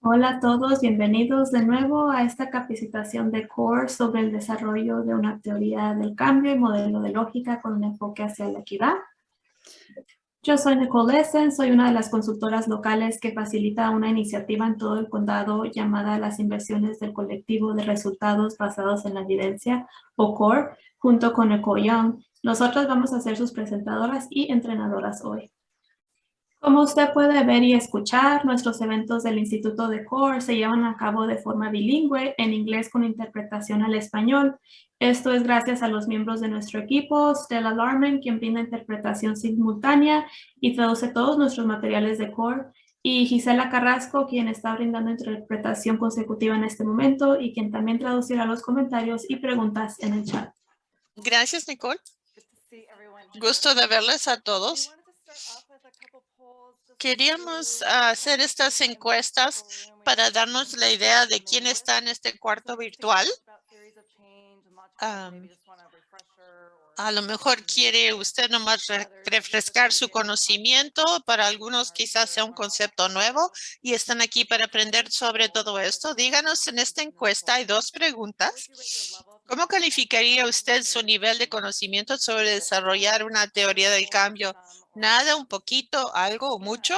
Hola a todos, bienvenidos de nuevo a esta capacitación de CORE sobre el desarrollo de una teoría del cambio y modelo de lógica con un enfoque hacia la equidad. Yo soy Nicole Essen, soy una de las consultoras locales que facilita una iniciativa en todo el condado llamada las inversiones del colectivo de resultados basados en la evidencia, o CORE, junto con Young. Nosotros vamos a ser sus presentadoras y entrenadoras hoy. Como usted puede ver y escuchar, nuestros eventos del Instituto de CORE se llevan a cabo de forma bilingüe, en inglés con interpretación al español. Esto es gracias a los miembros de nuestro equipo, Stella Larman, quien brinda interpretación simultánea y traduce todos nuestros materiales de CORE, y Gisela Carrasco, quien está brindando interpretación consecutiva en este momento y quien también traducirá los comentarios y preguntas en el chat. Gracias, Nicole. Gusto de verles a todos. Queríamos hacer estas encuestas para darnos la idea de quién está en este cuarto virtual. a lo mejor quiere usted nomás refrescar su conocimiento. Para algunos quizás sea un concepto nuevo y están aquí para aprender sobre todo esto. Díganos en esta encuesta, hay dos preguntas. ¿Cómo calificaría usted su nivel de conocimiento sobre desarrollar una teoría del cambio Nada, un poquito, algo o mucho.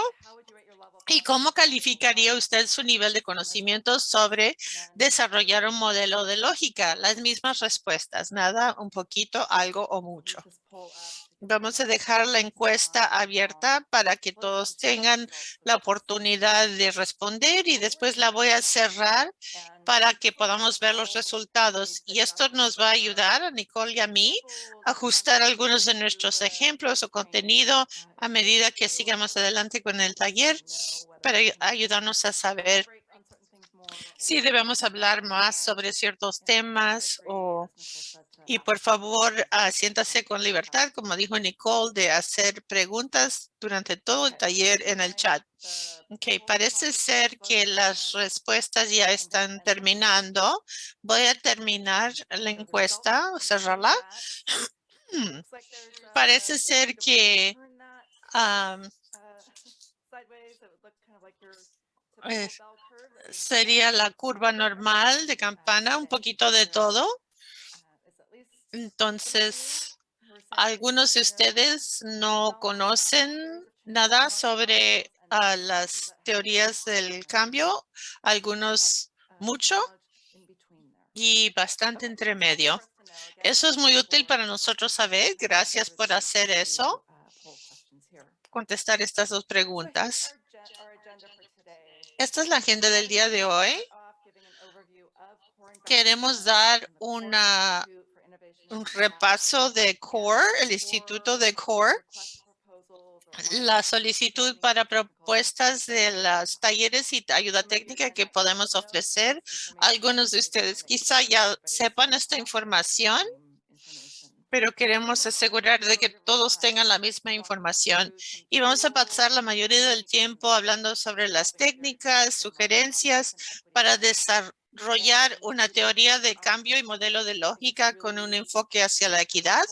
¿Y cómo calificaría usted su nivel de conocimiento sobre desarrollar un modelo de lógica? Las mismas respuestas, nada, un poquito, algo o mucho. Vamos a dejar la encuesta abierta para que todos tengan la oportunidad de responder y después la voy a cerrar para que podamos ver los resultados. Y esto nos va a ayudar a Nicole y a mí a ajustar algunos de nuestros ejemplos o contenido a medida que sigamos adelante con el taller para ayudarnos a saber si debemos hablar más sobre ciertos temas o y por favor uh, siéntase con libertad, como dijo Nicole, de hacer preguntas durante todo el taller en el chat. Ok, parece ser que las respuestas ya están terminando. Voy a terminar la encuesta, cerrarla. parece ser que sería la curva normal de campana, un poquito de todo. Entonces, algunos de ustedes no conocen nada sobre ah, las teorías del cambio, algunos mucho y bastante entre medio. Eso es muy útil para nosotros saber. Gracias por hacer eso. Contestar estas dos preguntas. Esta es la agenda del día de hoy. Queremos dar una un repaso de CORE, el Instituto de CORE, la solicitud para propuestas de los talleres y ayuda técnica que podemos ofrecer. Algunos de ustedes quizá ya sepan esta información, pero queremos asegurar de que todos tengan la misma información. Y vamos a pasar la mayoría del tiempo hablando sobre las técnicas, sugerencias para desarrollar desarrollar una teoría de cambio y modelo de lógica con un enfoque hacia la equidad.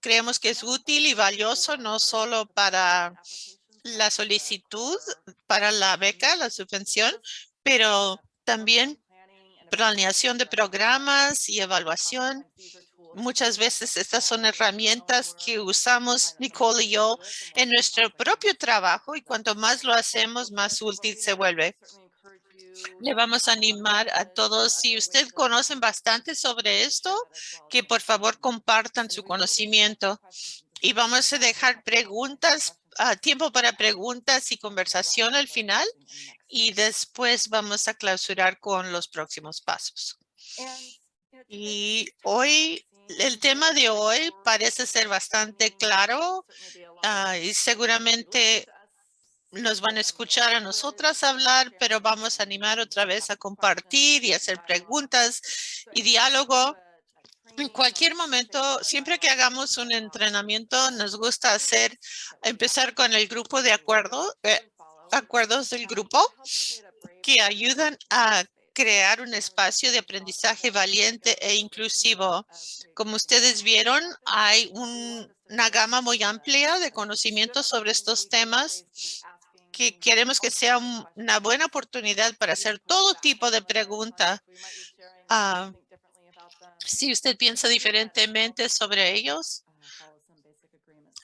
creemos que es útil y valioso no solo para la solicitud, para la beca, la subvención, pero también planeación de programas y evaluación. Muchas veces estas son herramientas que usamos Nicole y yo en nuestro propio trabajo y cuanto más lo hacemos, más útil se vuelve. Le vamos a animar a todos, si usted conocen bastante sobre esto, que por favor compartan su conocimiento. Y vamos a dejar preguntas, ah, tiempo para preguntas y conversación al final. Y después vamos a clausurar con los próximos pasos. Y hoy, el tema de hoy parece ser bastante claro ah, y seguramente nos van a escuchar a nosotras hablar, pero vamos a animar otra vez a compartir y hacer preguntas y diálogo. En cualquier momento, siempre que hagamos un entrenamiento, nos gusta hacer, empezar con el grupo de acuerdo, eh, acuerdos del grupo que ayudan a crear un espacio de aprendizaje valiente e inclusivo. Como ustedes vieron, hay una gama muy amplia de conocimientos sobre estos temas que queremos que sea un- una buena oportunidad para hacer todo tipo de pregunta. Ah, si usted piensa diferentemente sobre ellos,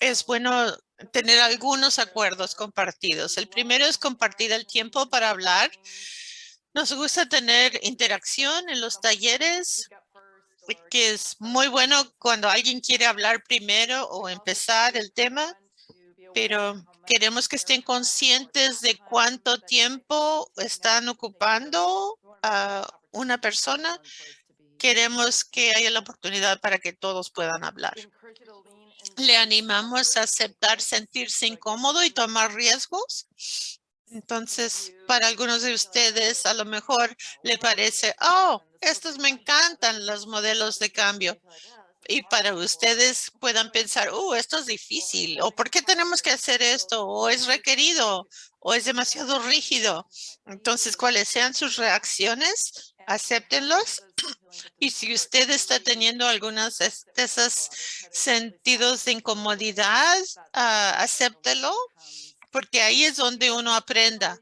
es bueno tener algunos acuerdos compartidos. El primero es compartir el tiempo para hablar. Nos gusta tener interacción en los talleres, que es muy bueno cuando alguien quiere hablar primero o empezar el tema, pero queremos que estén conscientes de cuánto tiempo están ocupando a una persona. Queremos que haya la oportunidad para que todos puedan hablar. Le animamos a aceptar sentirse incómodo y tomar riesgos. Entonces, para algunos de ustedes, a lo mejor le parece, oh, estos me encantan los modelos de cambio. Y para ustedes puedan pensar, oh, esto es difícil, o ¿por qué tenemos que hacer esto? O es requerido, o es demasiado rígido. Entonces, cuáles sean sus reacciones, acéptenlos. Y si usted está teniendo algunos de esos sentidos de incomodidad, ah, acéptelo, porque ahí es donde uno aprenda.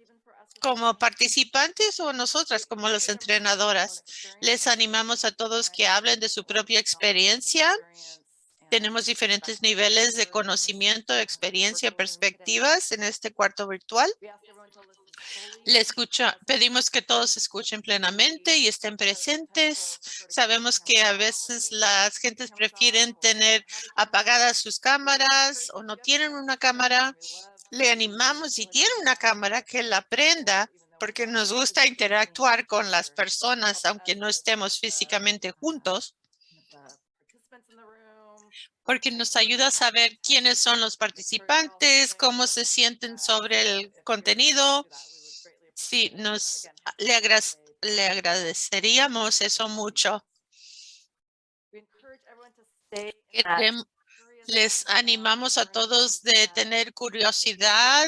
Como participantes o nosotras como las entrenadoras, les animamos a todos que hablen de su propia experiencia. Tenemos diferentes niveles de conocimiento, experiencia, perspectivas en este cuarto virtual. Le escucha, pedimos que todos escuchen plenamente y estén presentes. Sabemos que a veces las gentes prefieren tener apagadas sus cámaras o no tienen una cámara. Le animamos si tiene una cámara que la prenda porque nos gusta interactuar con las personas aunque no estemos físicamente juntos porque nos ayuda a saber quiénes son los participantes, cómo se sienten sobre el contenido. Sí, nos le, agra- le agradeceríamos eso mucho. Les animamos a todos de tener curiosidad.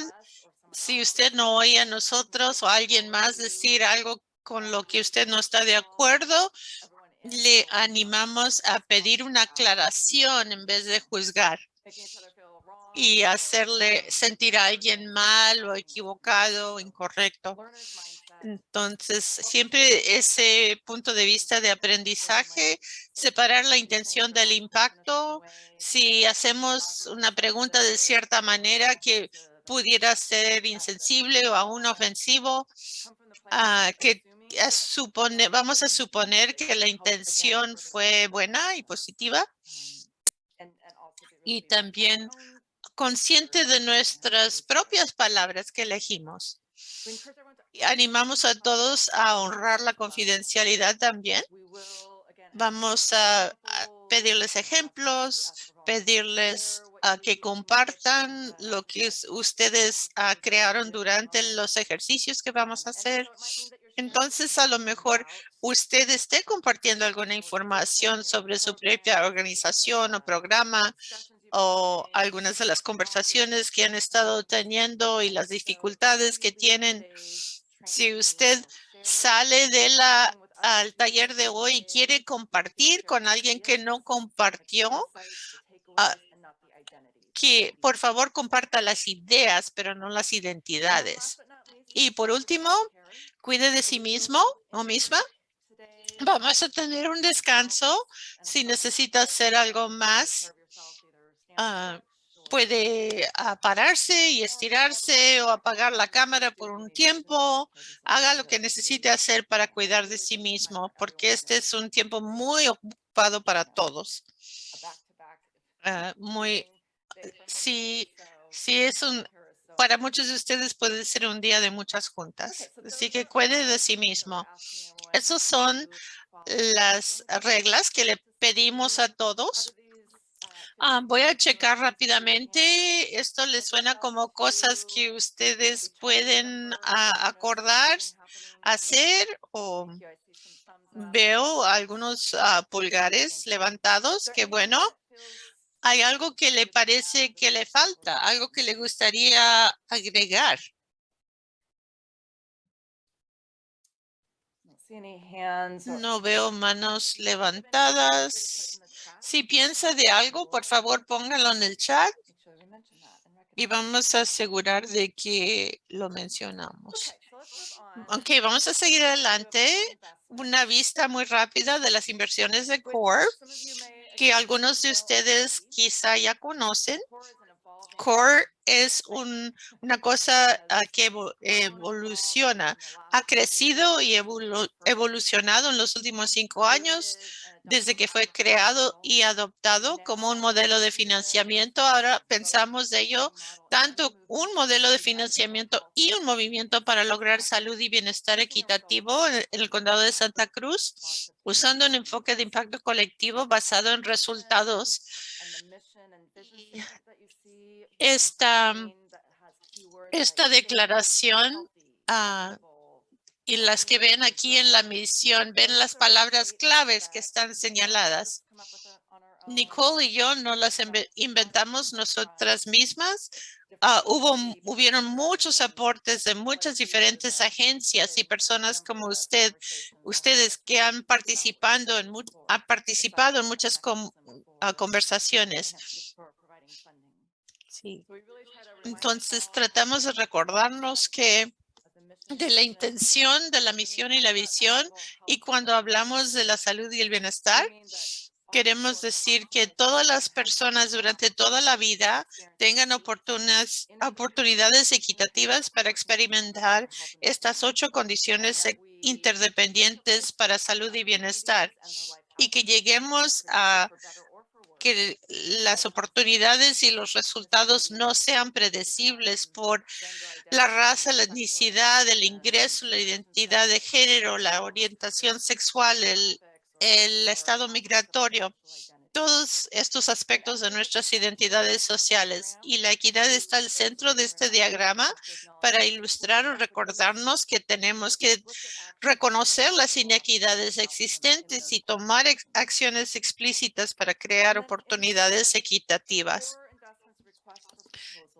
Si usted no oye a nosotros o a alguien más decir algo con lo que usted no está de acuerdo, le animamos a pedir una aclaración en vez de juzgar y hacerle sentir a alguien mal o equivocado o incorrecto. Entonces, siempre ese punto de vista de aprendizaje, separar la intención del impacto. Si hacemos una pregunta de cierta manera que pudiera ser insensible o aún ofensivo, ah, que supone- vamos a suponer que la intención fue buena y positiva y también consciente de nuestras propias palabras que elegimos. Animamos a todos a honrar la confidencialidad también. Vamos a, pedirles ejemplos, pedirles a que compartan lo que es- ustedes ah, crearon durante los ejercicios que vamos a hacer. Entonces, a lo mejor usted esté compartiendo alguna información sobre su propia organización o programa o algunas de las conversaciones que han estado teniendo y las dificultades que tienen. Si usted sale de la al taller de hoy y quiere compartir con alguien que no compartió, ah, que por favor comparta las ideas, pero no las identidades. Y por último, cuide de sí mismo o misma. Vamos a tener un descanso. Si necesita hacer algo más, puede ah, pararse y estirarse o apagar la cámara por un tiempo. Haga lo que necesite hacer para cuidar de sí mismo, porque este es un tiempo muy ocupado para todos. Ah, muy, sí, sí es un, para muchos de ustedes puede ser un día de muchas juntas. Así que cuide de sí mismo. Esas son las reglas que le pedimos a todos. Ah, voy a checar rápidamente. Esto les suena como cosas que ustedes pueden ah, acordar, hacer o veo algunos ah, pulgares levantados. Qué bueno. ¿Hay algo que le parece que le falta? ¿Algo que le gustaría agregar? No veo manos levantadas. Si piensa de algo, por favor, póngalo en el chat. y vamos a asegurar de que lo mencionamos. Ok, vamos a seguir adelante. Una vista muy rápida de las inversiones de CORE que algunos de ustedes quizá ya conocen. Core es una cosa ah, que evoluciona, ha crecido y evolucionado en los últimos cinco años desde que fue creado y adoptado como un modelo de financiamiento. Ahora pensamos de ello tanto un modelo de financiamiento y un movimiento para lograr salud y bienestar equitativo en el condado de Santa Cruz, usando un enfoque de impacto colectivo basado en resultados esta, esta declaración ah, y las que ven aquí en la misión, ven las palabras claves que están señaladas. Nicole y yo no las inventamos nosotras mismas. Ah, hubo, hubieron muchos aportes de muchas diferentes agencias y personas como usted, ustedes que han participado en, ha participado en muchas ah, conversaciones. Entonces tratamos de recordarnos que de la intención de la misión y la visión y cuando hablamos de la salud y el bienestar, queremos decir que todas las personas durante toda la vida tengan oportunidades, oportunidades equitativas para experimentar estas ocho condiciones interdependientes para salud y bienestar y que lleguemos a que las oportunidades y los resultados no sean predecibles por la raza, la etnicidad, el ingreso, la identidad de género, la orientación sexual, el, el estado migratorio todos estos aspectos de nuestras identidades sociales y la equidad está al centro de este diagrama para ilustrar o recordarnos que tenemos que reconocer las inequidades existentes y tomar acciones explícitas para crear oportunidades equitativas.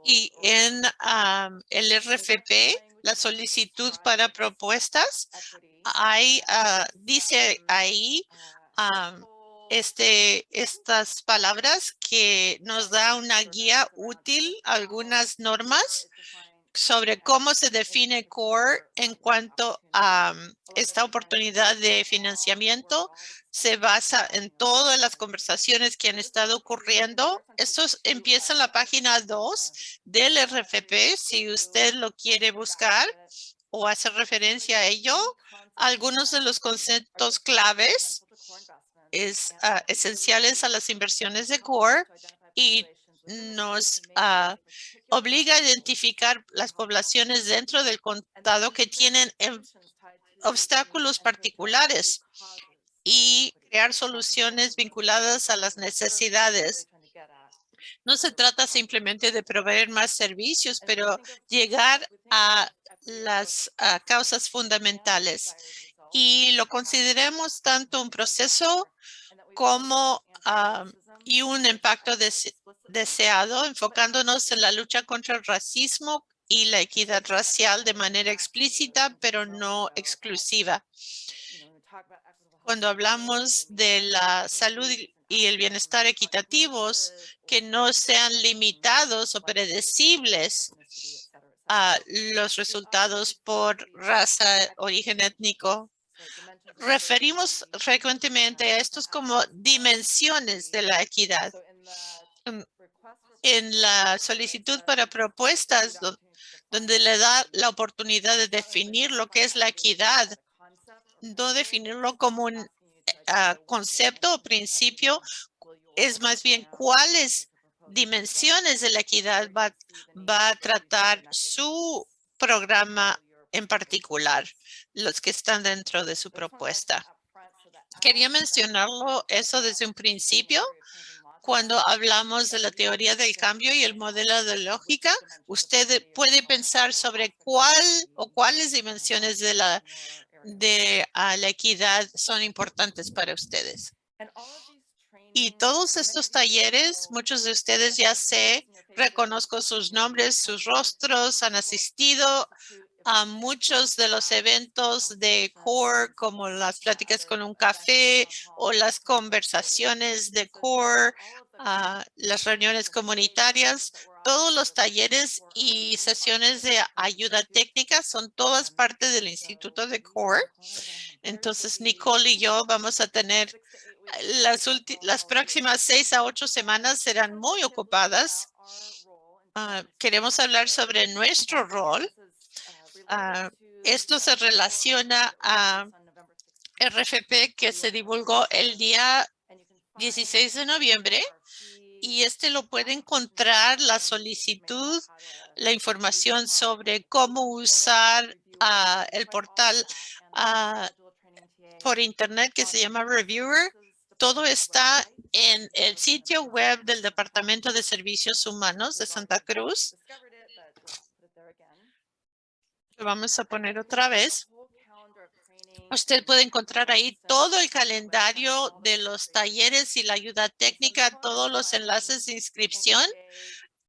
Y en el RFP, la solicitud para propuestas, hay, ah, dice ahí este, estas palabras que nos da una guía útil, algunas normas sobre cómo se define CORE en cuanto a mm, esta oportunidad de financiamiento. Se basa en todas las conversaciones que han estado ocurriendo. Esto empieza en la página 2 del RFP, si usted lo quiere buscar o hacer referencia a ello. Algunos de los conceptos claves es ah, esenciales a las inversiones de CORE y nos ah, obliga a identificar las poblaciones dentro del condado que tienen em, obstáculos particulares y crear soluciones vinculadas a las necesidades. No se trata simplemente de proveer más servicios, pero llegar a las causas fundamentales y lo consideremos tanto un proceso como ah, y un impacto deseado, enfocándonos en la lucha contra el racismo y la equidad racial de manera explícita, pero no exclusiva. Cuando hablamos de la salud y el bienestar equitativos, que no sean limitados o predecibles a los resultados por raza, origen étnico, referimos frecuentemente a estos como dimensiones de la equidad. Mm, en la solicitud para propuestas, donde le da la oportunidad de definir lo que es la equidad, no definirlo como un concepto o principio, es más bien cuáles dimensiones de la equidad va a tratar su programa en particular, los que están dentro de su propuesta. Quería mencionarlo eso desde un principio. Cuando hablamos de la teoría del cambio y el modelo de lógica, usted puede pensar sobre cuál o cuáles dimensiones de la, de la equidad son importantes para ustedes. Y todos estos talleres, muchos de ustedes ya sé, reconozco sus nombres, sus rostros, han asistido a muchos de los eventos de CORE, como las pláticas con un café o las conversaciones de CORE, las reuniones comunitarias. todos los talleres y sesiones de ayuda técnica son todas parte del Instituto de CORE. Entonces, Nicole y yo vamos a tener las, las próximas seis a ocho semanas serán muy ocupadas. Ah, queremos hablar sobre nuestro rol. Ah, esto se relaciona a RFP que se divulgó el día 16 de noviembre y este lo puede encontrar la solicitud, la información sobre cómo usar ah, el portal por internet que se llama Reviewer. Todo está en el sitio web del Departamento de Servicios Humanos de Santa Cruz. Lo vamos a poner otra vez. Usted puede encontrar ahí todo el calendario de los talleres y la ayuda técnica, todos los enlaces de inscripción.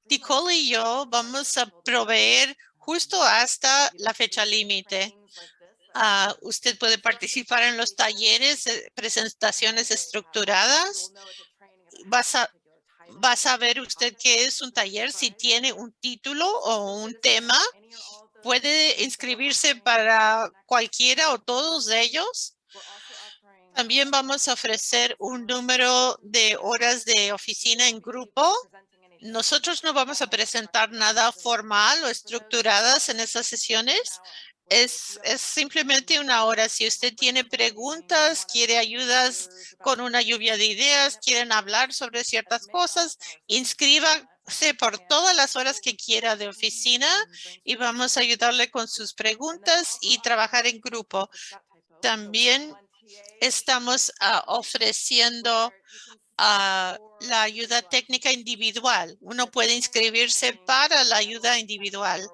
Nicole y yo vamos a proveer justo hasta la fecha límite. Ah, usted puede participar en los talleres, eh, presentaciones estructuradas. Vas a, va a saber usted qué es un taller si tiene un título o un tema puede inscribirse para cualquiera o todos de ellos. También vamos a ofrecer un número de horas de oficina en grupo. Nosotros no vamos a presentar nada formal o estructuradas en esas sesiones. Es, es simplemente una hora. Si usted tiene preguntas, quiere ayudas con una lluvia de ideas, quieren hablar sobre ciertas cosas, inscriba por todas las horas que quiera de oficina y vamos a ayudarle con sus preguntas y trabajar en grupo. También estamos ah, ofreciendo ah, la ayuda técnica individual. Uno puede inscribirse para la ayuda individual.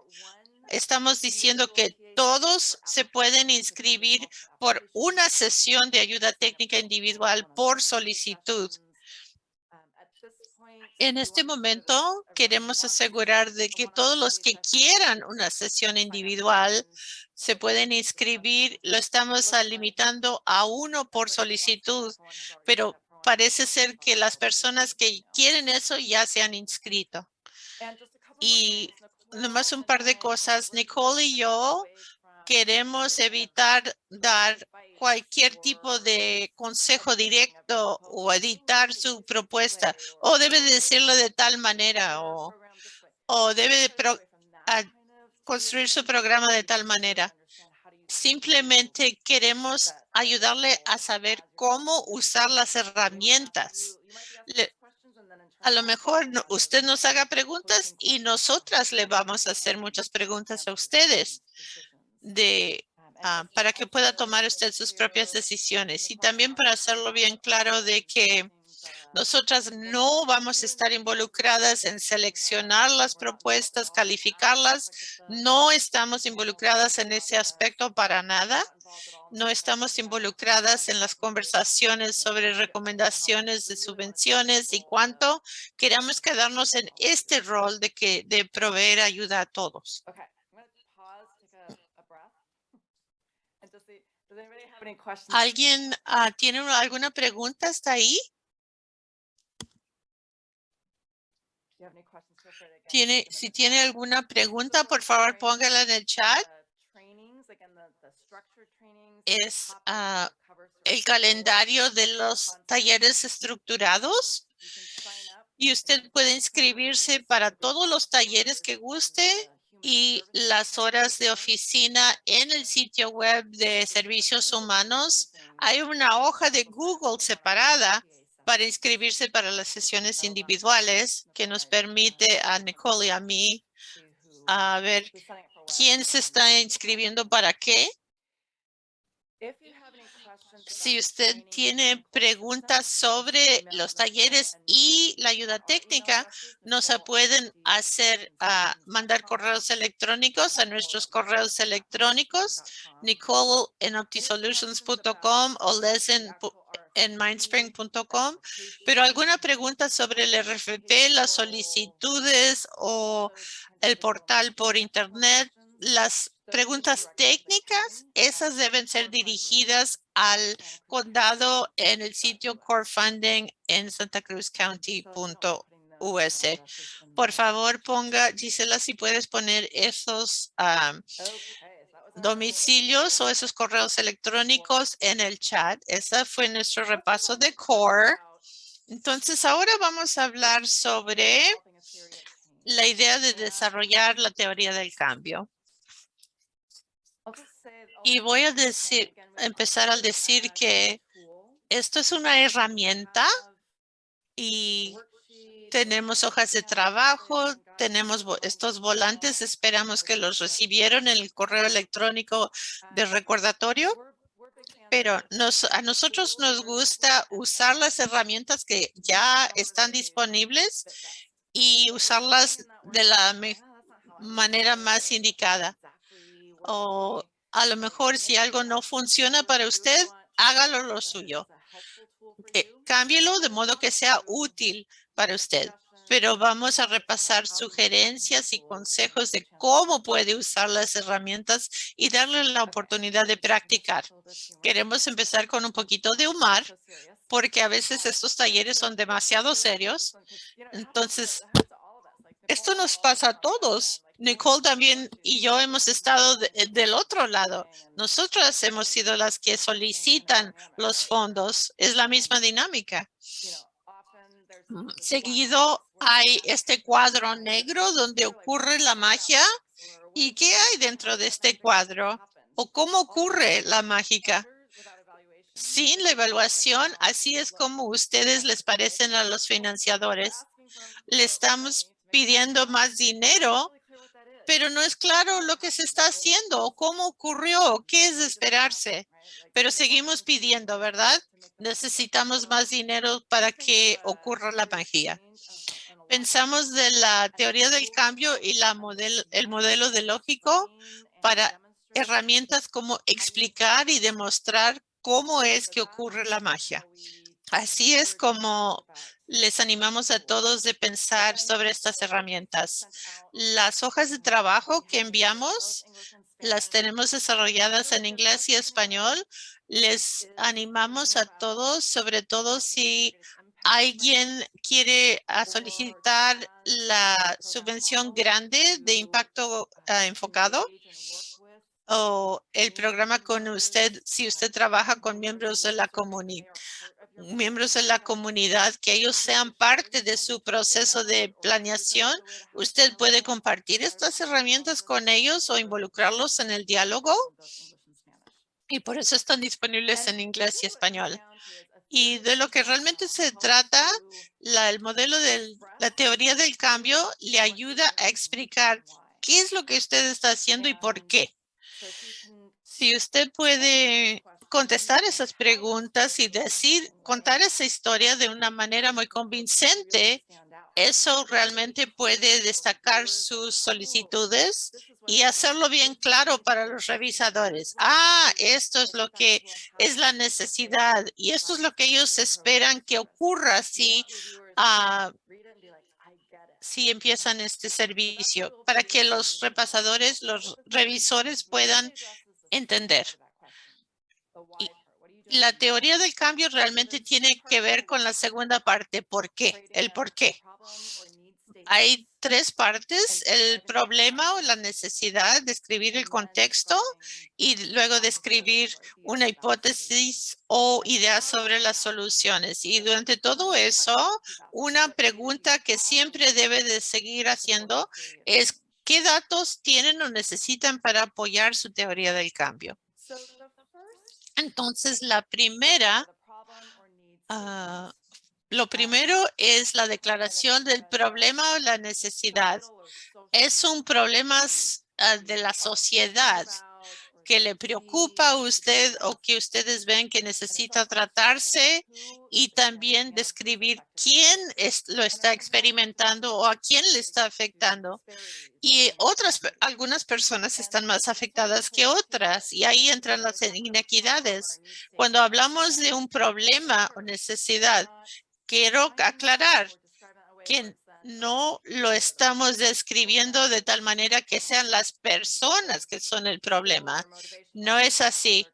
Estamos diciendo que todos se pueden inscribir por una sesión de ayuda técnica individual por solicitud. En este momento queremos asegurar de que todos los que quieran una sesión individual se pueden inscribir. Lo estamos limitando a uno por solicitud, pero parece ser que las personas que quieren eso ya se han inscrito. Y nomás un par de cosas. Nicole y yo queremos evitar dar cualquier tipo de consejo directo o editar su propuesta o debe decirlo de tal manera o, debe de construir su programa de tal manera. Simplemente queremos ayudarle a saber cómo usar las herramientas. a lo mejor usted nos haga preguntas y nosotras le vamos a hacer muchas preguntas a ustedes de ah, para que pueda tomar usted sus propias decisiones y también para hacerlo bien claro de que nosotras no vamos a estar involucradas en seleccionar las propuestas, calificarlas. No estamos involucradas en ese aspecto para nada. No estamos involucradas en las conversaciones sobre recomendaciones de subvenciones y cuánto queramos quedarnos en este rol de que de proveer ayuda a todos. ¿Alguien ah, tiene alguna pregunta hasta ahí? Tiene, si tiene alguna pregunta, por favor, póngala en el chat. Es ah, el calendario de los talleres estructurados. Y usted puede inscribirse para todos los talleres que guste y las horas de oficina en el sitio web de servicios humanos. Hay una hoja de Google separada para inscribirse para las sesiones individuales que nos permite a Nicole y a mí a ver quién se está inscribiendo para qué si usted tiene preguntas sobre los talleres y la ayuda técnica, nos pueden hacer ah, mandar correos electrónicos a nuestros correos electrónicos, Nicole en optisolutions.com o Les en mindspring.com, pero alguna pregunta sobre el RFP, las solicitudes o el portal por internet, las preguntas técnicas, esas deben ser dirigidas al condado en el sitio Core Funding en santacruzcounty.org. US. Por favor, ponga, Gisela, si puedes poner esos domicilios o esos correos electrónicos en el chat. Ese fue nuestro repaso de CORE. Entonces, ahora vamos a hablar sobre la idea de desarrollar la teoría del cambio. Y voy a decir, empezar al decir que esto es una herramienta y tenemos hojas de trabajo, tenemos estos volantes, esperamos que los recibieron en el correo electrónico de recordatorio, pero nos, a nosotros nos gusta usar las herramientas que ya están disponibles y usarlas de la manera más indicada. O a lo mejor si algo no funciona para usted, hágalo lo suyo. Eh, cámbielo de modo que sea útil para usted. Pero vamos a repasar sugerencias y consejos de cómo puede usar las herramientas y darle la oportunidad de practicar. Queremos empezar con un poquito de humor, porque a veces estos talleres son demasiado serios. Entonces, esto nos pasa a todos. Nicole también y yo hemos estado del otro lado. Nosotras hemos sido las que solicitan los fondos. Es la misma dinámica. Seguido hay este cuadro negro donde ocurre la magia. ¿Y qué hay dentro de este cuadro? ¿O cómo ocurre la mágica? Sin la evaluación, así es como ustedes les parecen a los financiadores. Le estamos pidiendo más dinero, pero no es claro lo que se está haciendo o cómo ocurrió, qué es esperarse. Pero seguimos pidiendo, ¿verdad? necesitamos más dinero para que ocurra la magia. Pensamos de la teoría del cambio y el modelo de lógico para herramientas como explicar y demostrar cómo es que ocurre la magia. Así es como les animamos a todos de pensar sobre estas herramientas. Las hojas de trabajo que enviamos las tenemos desarrolladas en inglés y español les animamos a todos, sobre todo si alguien quiere solicitar la subvención grande de impacto ah, enfocado o el programa con usted, si usted trabaja con miembros de la comunidad, miembros de la comunidad, que ellos sean parte de su proceso de planeación. Usted puede compartir estas herramientas con ellos o involucrarlos en el diálogo y por eso están disponibles en inglés y español. Y de lo que realmente se trata, la, el modelo de la teoría del cambio le ayuda a explicar qué es lo que usted está haciendo y por qué. Si usted puede contestar esas preguntas y decir, contar esa historia de una manera muy convincente, eso realmente puede destacar sus solicitudes y hacerlo bien claro para los revisadores. Ah, esto es lo que es la necesidad y esto es lo que ellos esperan que ocurra si, ah, si empiezan este servicio para que los repasadores, los revisores puedan entender. La teoría del cambio realmente tiene que ver con la segunda parte. ¿Por qué? El por qué. Hay tres partes, el problema o la necesidad, describir el contexto y luego describir una hipótesis o idea sobre las soluciones. Y durante todo eso, una pregunta que siempre debe de seguir haciendo es ¿qué datos tienen o necesitan para apoyar su teoría del cambio? Entonces, la primera lo primero es la declaración del problema o la necesidad. Es un problema ah, de la sociedad que le preocupa a usted o que ustedes ven que necesita tratarse y también describir quién lo está experimentando o a quién le está afectando. Y otras, algunas personas están más afectadas que otras y ahí entran las inequidades. Cuando hablamos de un problema o necesidad, quiero aclarar que no lo estamos describiendo de tal manera que sean las personas que son el problema. No es así.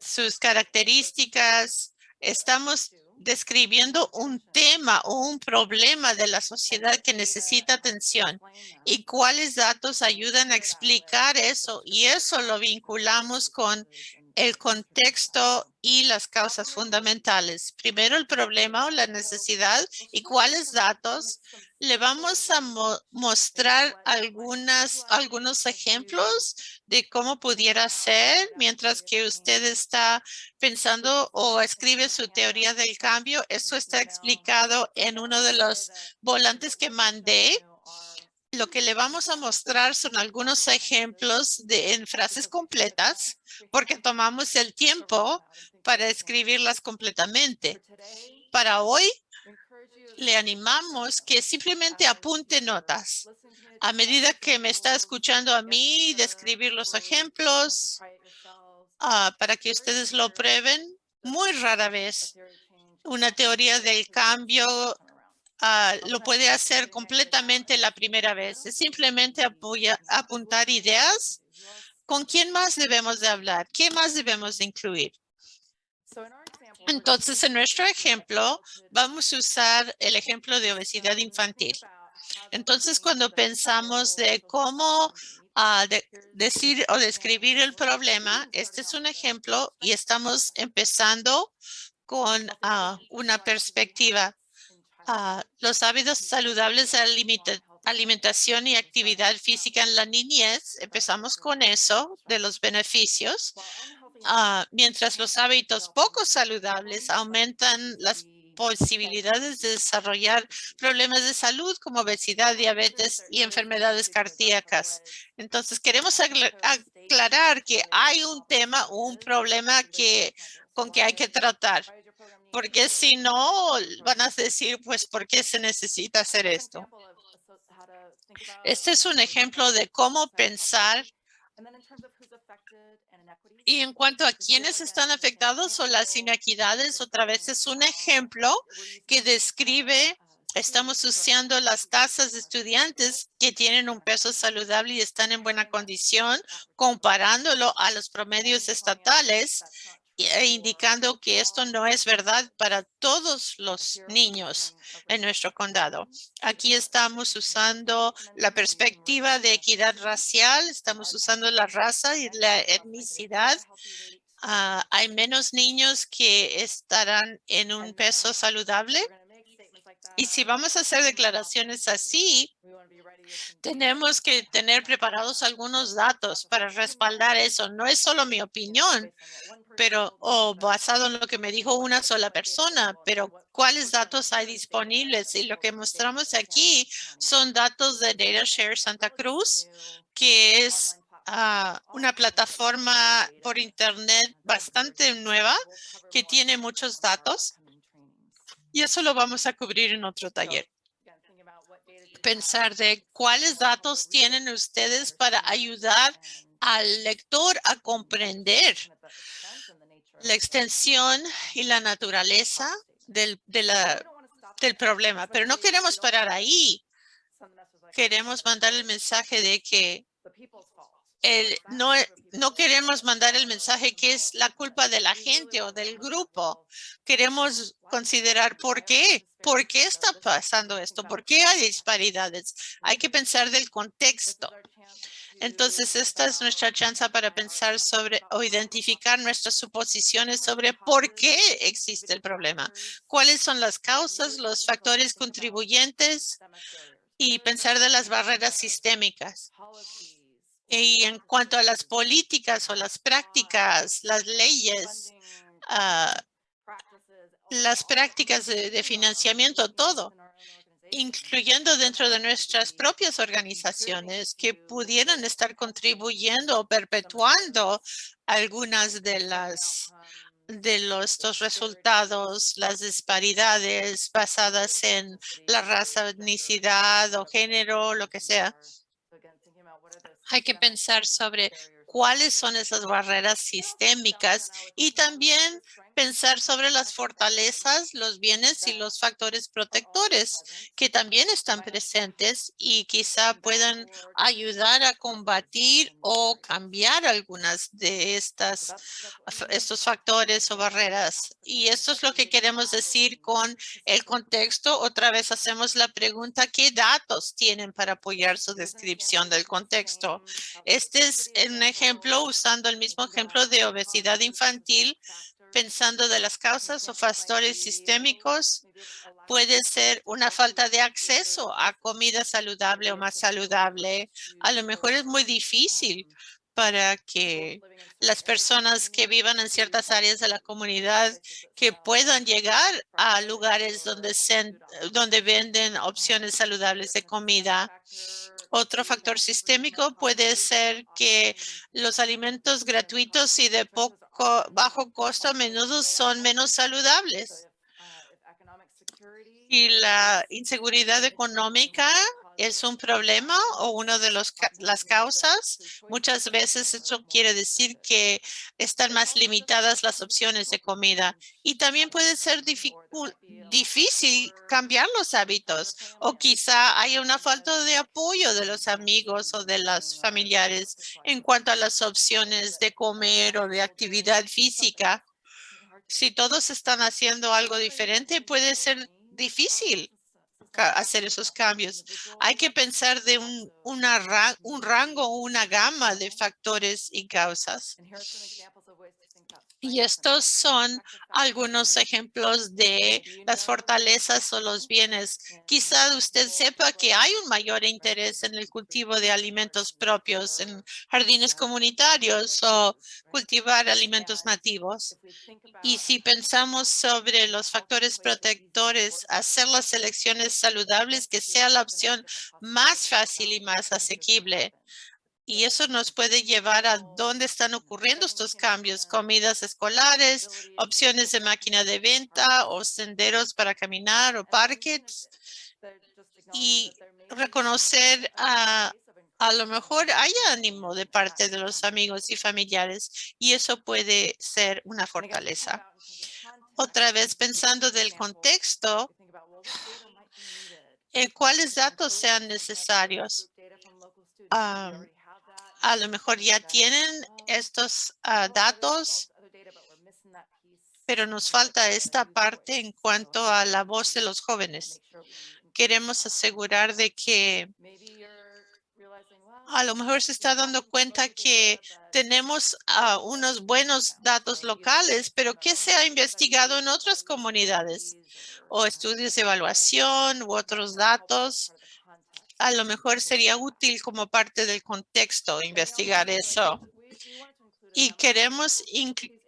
Sus características, estamos describiendo un tema o un problema de la sociedad que necesita atención y cuáles datos ayudan a explicar eso y eso lo vinculamos con el contexto y las causas fundamentales. Primero el problema o la necesidad y cuáles datos. Le vamos a mostrar algunas, algunos ejemplos de cómo pudiera ser mientras que usted está pensando o escribe su teoría del cambio. Eso está explicado en uno de los volantes que mandé lo que le vamos a mostrar son algunos ejemplos de en frases completas, porque tomamos el tiempo para escribirlas completamente. Para hoy, le animamos que simplemente apunte notas. A medida que me está escuchando a mí describir los ejemplos, ah, para que ustedes lo prueben, muy rara vez una teoría del cambio Ah, lo puede hacer completamente la primera vez. Es simplemente apoya, apuntar ideas. ¿Con quién más debemos de hablar? ¿Qué más debemos de incluir? Entonces, en nuestro ejemplo, vamos a usar el ejemplo de obesidad infantil. Entonces, cuando pensamos de cómo ah, decir o describir el problema, este es un ejemplo y estamos empezando con ah, una perspectiva los hábitos saludables de alimentación y actividad física en la niñez. Empezamos con eso, de los beneficios. Ah, mientras los hábitos poco saludables aumentan las posibilidades de desarrollar problemas de salud como obesidad, diabetes y enfermedades cardíacas. Entonces, queremos aclarar que hay un tema un problema que, con que hay que tratar porque si no, van a decir, pues, ¿por qué se necesita hacer esto? Este es un ejemplo de cómo pensar y en cuanto a quiénes están afectados o las inequidades, otra vez es un ejemplo que describe, estamos usando las tasas de estudiantes que tienen un peso saludable y están en buena condición, comparándolo a los promedios estatales indicando que esto no es verdad para todos los niños en nuestro condado. Aquí estamos usando la perspectiva de equidad racial, estamos usando la raza y la etnicidad. Ah, hay menos niños que estarán en un peso saludable. Y si vamos a hacer declaraciones así, tenemos que tener preparados algunos datos para respaldar eso. No es solo mi opinión, pero o basado en lo que me dijo una sola persona, pero cuáles datos hay disponibles. Y lo que mostramos aquí son datos de DataShare Santa Cruz, que es ah, una plataforma por internet bastante nueva que tiene muchos datos. Y eso lo vamos a cubrir en otro taller pensar de cuáles datos tienen ustedes para ayudar al lector a comprender la extensión y la naturaleza del, del problema. Pero no queremos parar ahí. Queremos mandar el mensaje de que no, no queremos mandar el mensaje que es la culpa de la gente o del grupo. Queremos considerar por qué. ¿Por qué está pasando esto? ¿Por qué hay disparidades? Hay que pensar del contexto. Entonces, esta es nuestra chance para pensar sobre o identificar nuestras suposiciones sobre por qué existe el problema. ¿Cuáles son las causas, los factores contribuyentes? Y pensar de las barreras sistémicas. Y en cuanto a las políticas o las prácticas, las leyes, ah, las prácticas de, financiamiento, todo, incluyendo dentro de nuestras propias organizaciones que pudieran estar contribuyendo o perpetuando algunas de las de los, estos resultados, las disparidades basadas en la raza, etnicidad o género, lo que sea. Hay que pensar sobre cuáles son esas barreras sistémicas y también pensar sobre las fortalezas, los bienes y los factores protectores que también están presentes y quizá puedan ayudar a combatir o cambiar algunas de estas estos factores o barreras. Y esto es lo que queremos decir con el contexto. Otra vez hacemos la pregunta, ¿qué datos tienen para apoyar su descripción del contexto? Este es un ejemplo usando el mismo ejemplo de obesidad infantil pensando de las causas o factores sistémicos, puede ser una falta de acceso a comida saludable o más saludable. A lo mejor es muy difícil para que las personas que vivan en ciertas áreas de la comunidad que puedan llegar a lugares donde, se, donde venden opciones saludables de comida. Otro factor sistémico puede ser que los alimentos gratuitos y de poco bajo costo a menudo son menos saludables. Y la inseguridad económica es un problema o una de los, las causas. Muchas veces eso quiere decir que están más limitadas las opciones de comida y también puede ser difícil cambiar los hábitos o quizá haya una falta de apoyo de los amigos o de los familiares en cuanto a las opciones de comer o de actividad física. Si todos están haciendo algo diferente, puede ser difícil hacer esos cambios. Hay que pensar de un, una, un rango, una gama de factores y causas. Y estos son algunos ejemplos de las fortalezas o los bienes. Quizá usted sepa que hay un mayor interés en el cultivo de alimentos propios en jardines comunitarios o cultivar alimentos nativos. Y si pensamos sobre los factores protectores, hacer las elecciones saludables que sea la opción más fácil y más asequible. Y eso nos puede llevar a dónde están ocurriendo estos cambios, comidas escolares, opciones de máquina de venta o senderos para caminar o parques. Y reconocer a, a lo mejor hay ánimo de parte de los amigos y familiares y eso puede ser una fortaleza. Otra vez pensando del contexto, eh, cuáles datos sean necesarios. Ah, a lo mejor ya tienen estos ah, datos, pero nos falta esta parte en cuanto a la voz de los jóvenes. Queremos asegurar de que a lo mejor se está dando cuenta que tenemos ah, unos buenos datos locales, pero que se ha investigado en otras comunidades o estudios de evaluación u otros datos a lo mejor sería útil como parte del contexto investigar eso. Y queremos,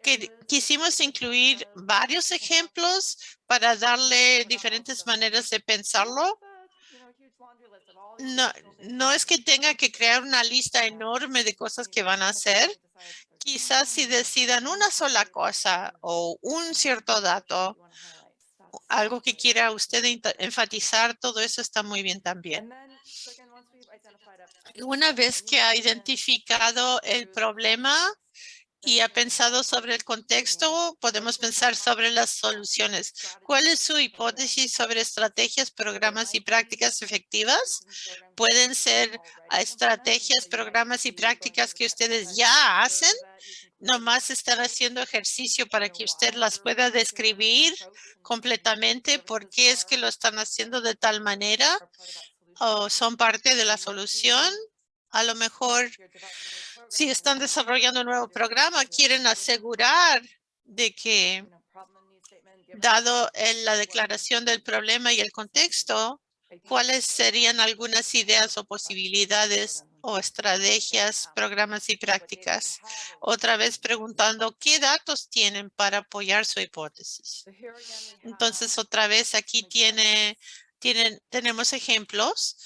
que, quisimos incluir varios ejemplos para darle diferentes maneras de pensarlo. No, no es que tenga que crear una lista enorme de cosas que van a hacer. Quizás si decidan una sola cosa o un cierto dato, algo que quiera usted enfatizar, todo eso está muy bien también. Una vez que ha identificado el problema y ha pensado sobre el contexto, podemos pensar sobre las soluciones. ¿Cuál es su hipótesis sobre estrategias, programas y prácticas efectivas? Pueden ser estrategias, programas y prácticas que ustedes ya hacen. Nomás están haciendo ejercicio para que usted las pueda describir completamente por qué es que lo están haciendo de tal manera o son parte de la solución. A lo mejor si están desarrollando un nuevo programa, quieren asegurar de que dado la declaración del problema y el contexto, cuáles serían algunas ideas o posibilidades o estrategias, programas y prácticas. Otra vez preguntando qué datos tienen para apoyar su hipótesis. Entonces, otra vez aquí tiene tienen, tenemos ejemplos.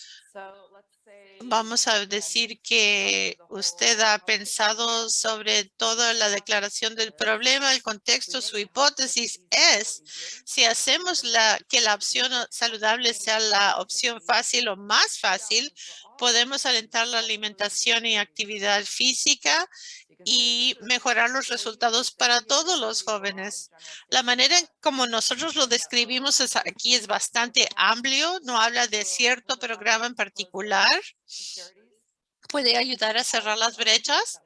Vamos a decir que usted ha pensado sobre toda la declaración del problema, el contexto, su hipótesis es si hacemos la, que la opción saludable sea la opción fácil o más fácil, podemos alentar la alimentación y actividad física y mejorar los resultados para todos los jóvenes. La manera en como nosotros lo describimos es aquí es bastante amplio, no habla de cierto programa en particular. Puede ayudar a cerrar las brechas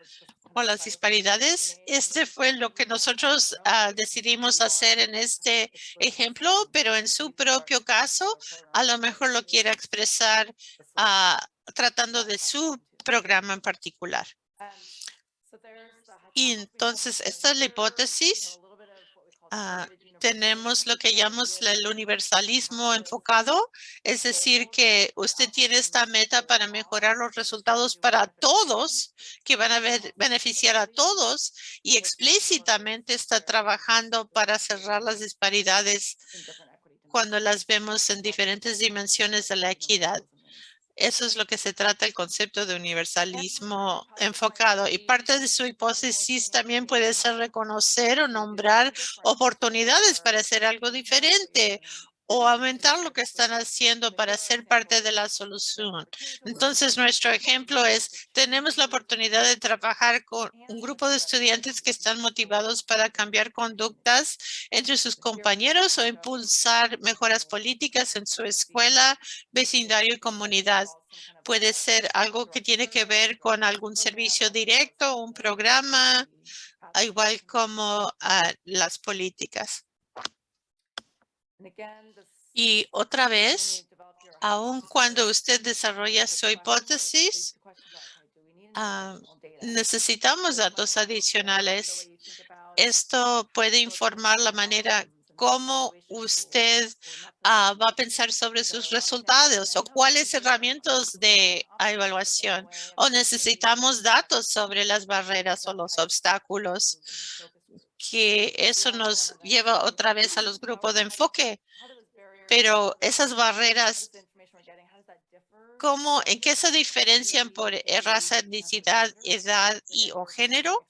o las disparidades. Este fue lo que nosotros ah, decidimos hacer en este ejemplo, pero en su propio caso, a lo mejor lo quiere expresar ah, tratando de su programa en particular. Y entonces, esta es la hipótesis. Ah, tenemos lo que llamamos el universalismo enfocado, es decir, que usted tiene esta meta para mejorar los resultados para todos, que van a beneficiar a todos y explícitamente está trabajando para cerrar las disparidades cuando las vemos en diferentes dimensiones de la equidad. Eso es lo que se trata el concepto de universalismo enfocado. Y parte de su hipótesis también puede ser reconocer o nombrar oportunidades para hacer algo diferente o aumentar lo que están haciendo para ser parte de la solución. Entonces, nuestro ejemplo es, tenemos la oportunidad de trabajar con un grupo de estudiantes que están motivados para cambiar conductas entre sus compañeros o impulsar mejoras políticas en su escuela, vecindario y comunidad. Puede ser algo que tiene que ver con algún servicio directo, un programa, igual como ah, las políticas. Y otra vez, aun cuando usted desarrolla su hipótesis, ah, necesitamos datos adicionales. Esto puede informar la manera cómo usted ah, va a pensar sobre sus resultados o cuáles herramientas de evaluación o necesitamos datos sobre las barreras o los obstáculos que eso nos lleva otra vez a los grupos de enfoque. Pero esas barreras, ¿cómo, ¿en qué se diferencian por raza, etnicidad, edad y o género?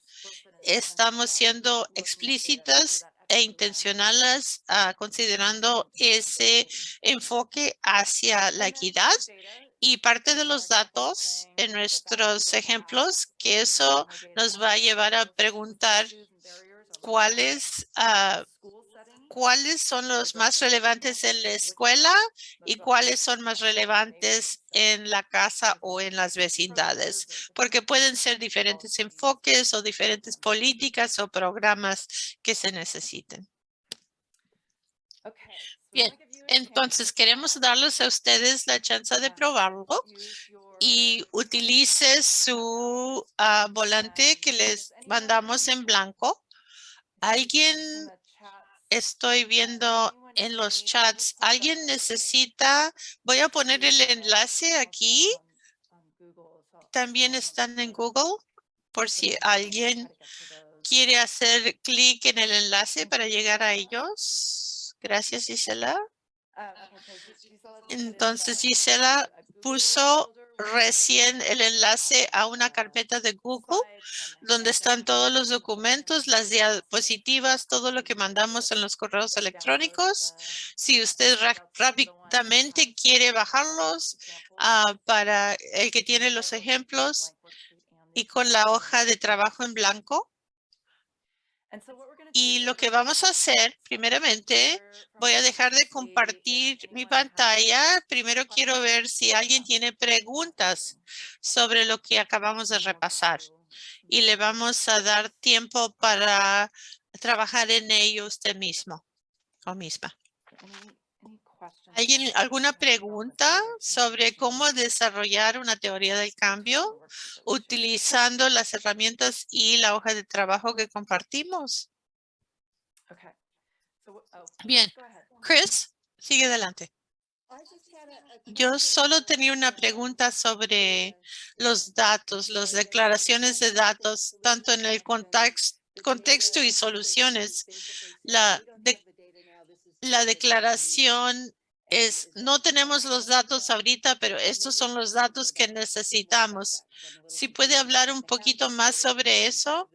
Estamos siendo explícitas e intencionales ah, considerando ese enfoque hacia la equidad y parte de los datos en nuestros ejemplos que eso nos va a llevar a preguntar cuáles ah, cuáles son los más relevantes en la escuela y cuáles son más relevantes en la casa o en las vecindades, porque pueden ser diferentes enfoques o diferentes políticas o programas que se necesiten. Bien, entonces queremos darles a ustedes la chance de probarlo y utilice su ah, volante que les mandamos en blanco Alguien estoy viendo en los chats. ¿Alguien necesita? Voy a poner el enlace aquí. También están en Google por si alguien quiere hacer clic en el enlace para llegar a ellos. Gracias, Gisela. Entonces, Gisela puso recién el enlace a una carpeta de Google donde están todos los documentos, las diapositivas, todo lo que mandamos en los correos electrónicos. Si usted rápidamente quiere bajarlos ah, para el que tiene los ejemplos y con la hoja de trabajo en blanco. Y lo que vamos a hacer, primeramente, voy a dejar de compartir mi pantalla. Primero quiero ver si alguien tiene preguntas sobre lo que acabamos de repasar. Y le vamos a dar tiempo para trabajar en ello usted mismo o misma. ¿Alguien, alguna pregunta sobre cómo desarrollar una teoría del cambio utilizando las herramientas y la hoja de trabajo que compartimos? Oh, Bien, Chris, sigue adelante. Yo solo tenía una pregunta sobre los datos, las declaraciones de datos, tanto en el contexto y soluciones. La, la declaración es, no tenemos los datos ahorita, pero estos son los datos que necesitamos. Si puede hablar un poquito más sobre eso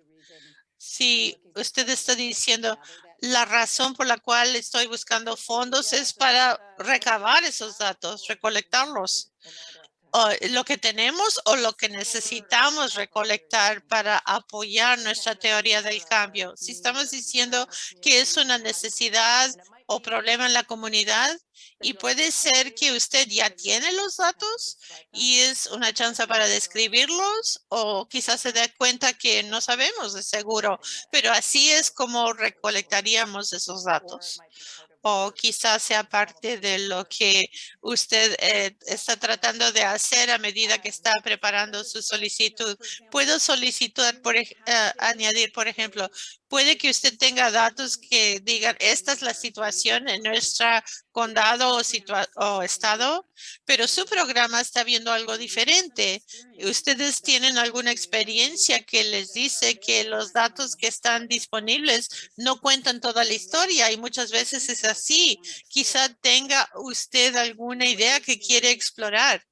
si usted está diciendo la razón por la cual estoy buscando fondos es para recabar esos datos, recolectarlos. Lo que tenemos o lo que necesitamos recolectar para apoyar nuestra teoría del cambio. Si estamos diciendo que es una necesidad o problema en la comunidad y puede ser que usted ya tiene los datos y es una chance para describirlos o quizás se dé cuenta que no sabemos de seguro, pero así es como recolectaríamos esos datos o quizás sea parte de lo que usted eh, está tratando de hacer a medida que está preparando su solicitud. Puedo solicitar, por, eh, añadir, por ejemplo, puede que usted tenga datos que digan, esta es la situación en nuestro condado o, estado, pero su programa está viendo algo diferente. Ustedes tienen alguna experiencia que les dice que los datos que están disponibles no cuentan toda la historia y muchas veces es así. Quizá tenga usted alguna idea que quiere explorar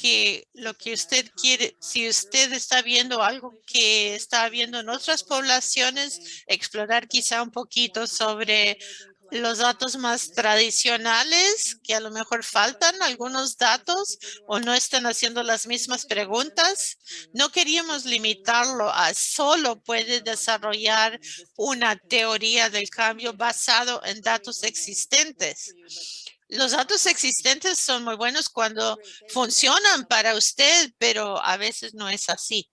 que lo que usted quiere, si usted está viendo algo que está viendo en otras poblaciones, explorar quizá un poquito sobre los datos más tradicionales, que a lo mejor faltan algunos datos o no están haciendo las mismas preguntas. No queríamos limitarlo a solo puede desarrollar una teoría del cambio basado en datos existentes. Los datos existentes son muy buenos cuando funcionan para usted, pero a veces no es así.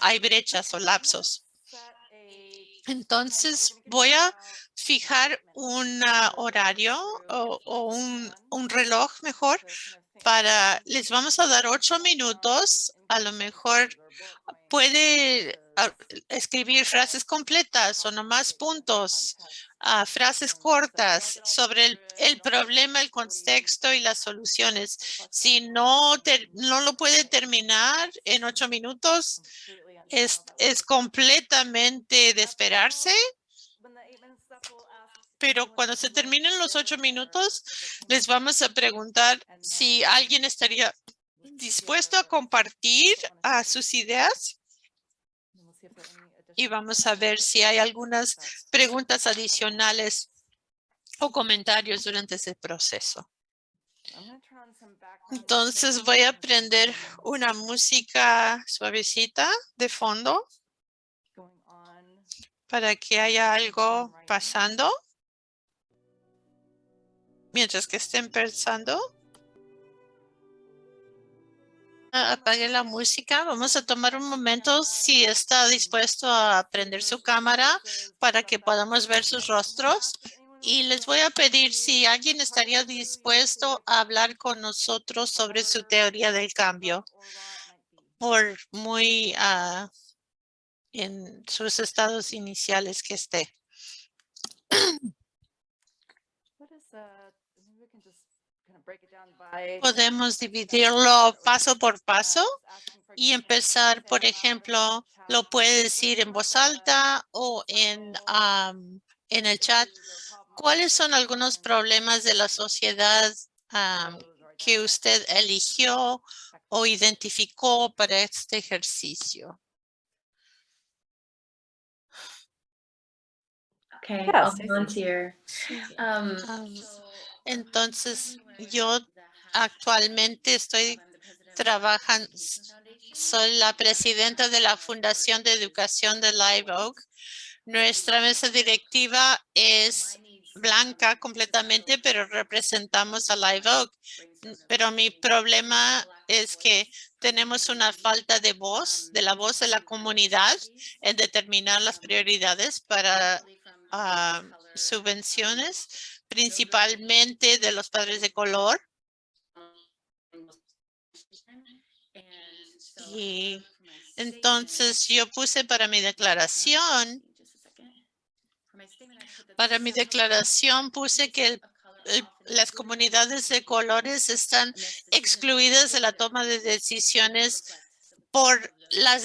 Hay brechas o lapsos. Entonces voy a fijar un horario o, un, reloj mejor para, les vamos a dar ocho minutos, a lo mejor puede ah, escribir frases completas o nomás puntos, uh, frases cortas sobre el, el, problema, el contexto y las soluciones. Si no, no lo puede terminar en ocho minutos, es, es completamente de esperarse pero cuando se terminen los ocho minutos, les vamos a preguntar si alguien estaría dispuesto a compartir sus ideas. Y vamos a ver si hay algunas preguntas adicionales o comentarios durante ese proceso. Entonces voy a prender una música suavecita de fondo para que haya algo pasando mientras que estén pensando. Apague la música. Vamos a tomar un momento si está dispuesto a prender su cámara para que podamos ver sus rostros. Y les voy a pedir si alguien estaría dispuesto a hablar con nosotros sobre su teoría del cambio. Por muy ah, en sus estados iniciales que esté. Podemos dividirlo paso por paso y empezar, por ejemplo, lo puede decir en voz alta o en, en el chat. ¿Cuáles son algunos problemas de la sociedad que usted eligió o identificó para este ejercicio? Okay, I'll volunteer. Um, entonces, yo actualmente estoy trabajando, soy la presidenta de la Fundación de Educación de Live Oak. Nuestra mesa directiva es blanca completamente, pero representamos a Live Oak. Pero mi problema es que tenemos una falta de voz, de la voz de la comunidad en determinar las prioridades para ah, subvenciones principalmente de los padres de color. Y entonces yo puse para mi declaración, para mi declaración puse que las comunidades de colores están excluidas de la toma de decisiones por las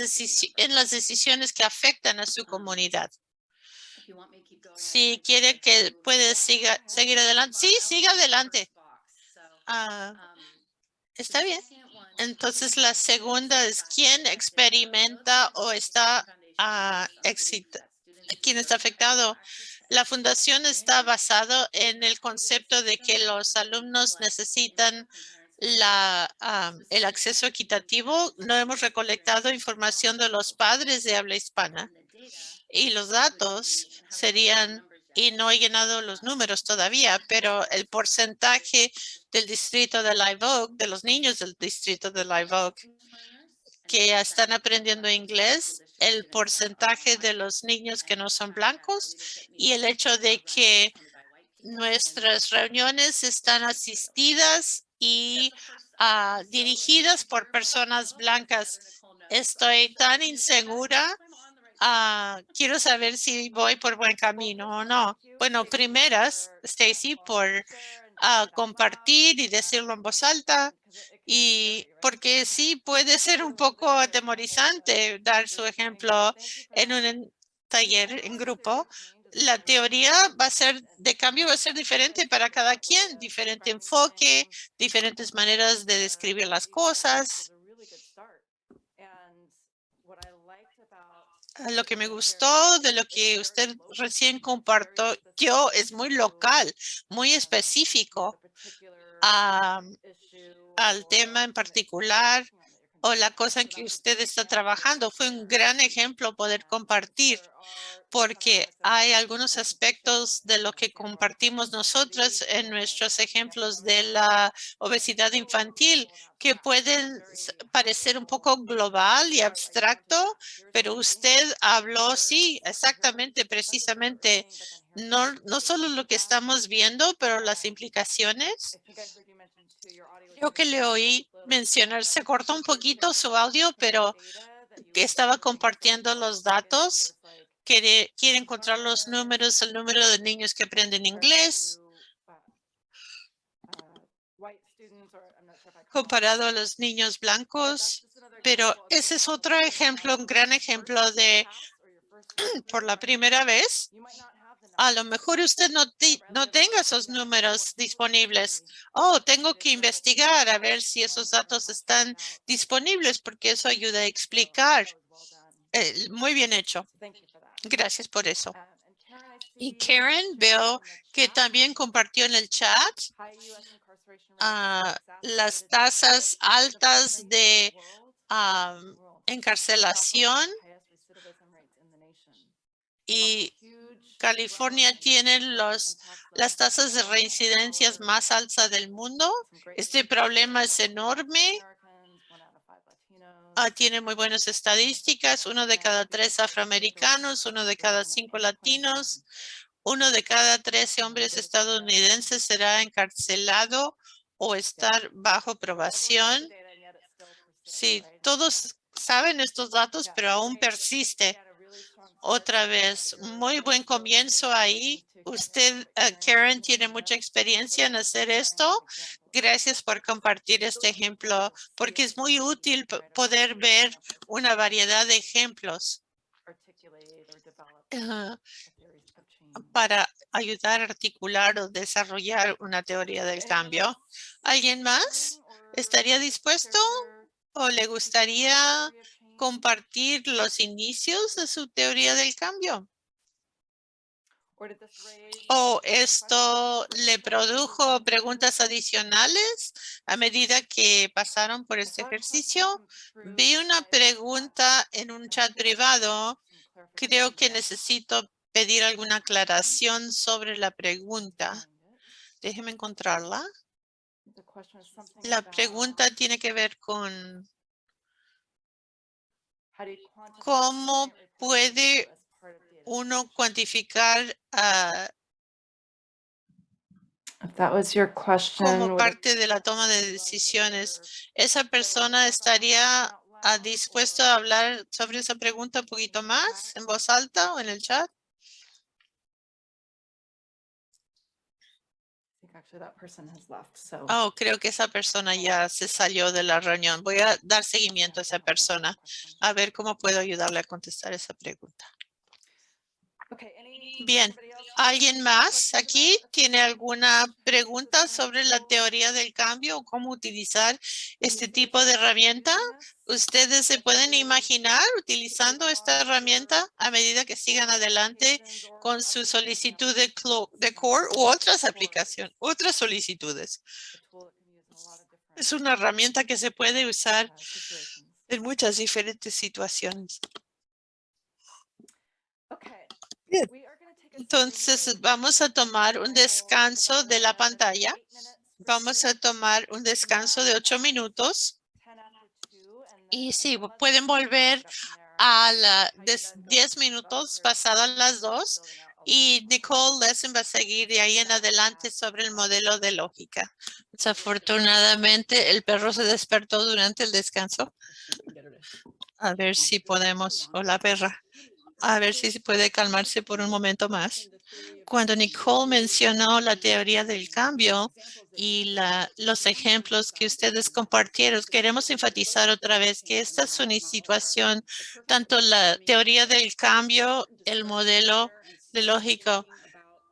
en las decisiones que afectan a su comunidad. Si quiere que puede siga, seguir adelante. Sí, siga adelante. Ah, está bien. Entonces la segunda es quién experimenta o está uh, quién está afectado. La fundación está basado en el concepto de que los alumnos necesitan la, el acceso equitativo, no hemos recolectado información de los padres de habla hispana y los datos serían, y no he llenado los números todavía, pero el porcentaje del distrito de Live Oak, de los niños del distrito de Live Oak, que están aprendiendo inglés, el porcentaje de los niños que no son blancos y el hecho de que nuestras reuniones están asistidas y ah, dirigidas por personas blancas. Estoy tan insegura. Ah, quiero saber si voy por buen camino o no. Bueno, primeras, Stacy, por ah, compartir y decirlo en voz alta. Y porque sí puede ser un poco atemorizante dar su ejemplo en un taller en grupo. La teoría va a ser de cambio, va a ser diferente para cada quien, diferente enfoque, diferentes maneras de describir las cosas. Lo que me gustó de lo que usted recién compartió es muy local, muy específico al tema en particular o la cosa en que usted está trabajando. Fue un gran ejemplo poder compartir porque hay algunos aspectos de lo que compartimos nosotros en nuestros ejemplos de la obesidad infantil que pueden parecer un poco global y abstracto, pero usted habló, sí, exactamente, precisamente, no, no solo lo que estamos viendo, pero las implicaciones. Creo que le oí mencionar, se cortó un poquito su audio, pero que estaba compartiendo los datos. Quiere, quiere encontrar los números, el número de niños que aprenden inglés comparado a los niños blancos. Pero ese es otro ejemplo, un gran ejemplo de por la primera vez. A lo mejor usted no, no tenga esos números disponibles. Oh, tengo que investigar a ver si esos datos están disponibles porque eso ayuda a explicar. Eh, muy bien hecho. Gracias por eso. Y Karen, veo que también compartió en el chat ah, las tasas altas de am, encarcelación y California tiene los, las tasas de reincidencias más altas del mundo. Este problema es enorme. Ah, tiene muy buenas estadísticas. Uno de cada tres afroamericanos, uno de cada cinco latinos, uno de cada trece hombres estadounidenses será encarcelado o estar bajo probación. Sí, todos saben estos datos, pero aún persiste. Otra vez, muy buen comienzo ahí. Usted, eh, Karen, tiene mucha experiencia en hacer esto. Gracias por compartir este ejemplo, porque es muy útil poder ver una variedad de ejemplos ah, para ayudar a articular o desarrollar una teoría del cambio. ¿Alguien más estaría dispuesto o le gustaría compartir los inicios de su teoría del cambio? ¿O esto le produjo preguntas adicionales a medida que pasaron por este ejercicio? Vi una pregunta en un chat privado. Creo que necesito pedir alguna aclaración sobre la pregunta. Déjeme encontrarla. La pregunta tiene que ver con cómo puede uno cuantificar If that was your question, como parte de la toma de decisiones. ¿Esa persona estaría ah, dispuesto a hablar sobre esa pregunta un poquito más en voz alta o en el chat? Actually that person has left, so. Oh, creo que esa persona ya se salió de la reunión. Voy a dar seguimiento a esa persona a ver cómo puedo ayudarle a contestar esa pregunta. Bien. ¿Alguien más aquí tiene alguna pregunta sobre la teoría del cambio o cómo utilizar este tipo de herramienta? ¿Ustedes se pueden imaginar utilizando esta herramienta a medida que sigan adelante con su solicitud de, de core u otras aplicaciones, otras solicitudes? Es una herramienta que se puede usar en muchas diferentes situaciones. Bien. Entonces vamos a tomar un descanso de la pantalla. Vamos a tomar un descanso de ocho minutos 10 after two, and y sí, pueden volver a la How you des- guys go 10 about minutos pasadas las dos y. Nicole Lessing va a seguir de ahí en adelante sobre el modelo de lógica. Desafortunadamente, el perro se despertó durante el descanso. A ver si podemos, o la perra, a ver si se puede calmarse por un momento más. Cuando Nicole mencionó la teoría del cambio y los ejemplos que ustedes compartieron, queremos enfatizar otra vez que esta es una situación, tanto la teoría del cambio, el modelo de lógico,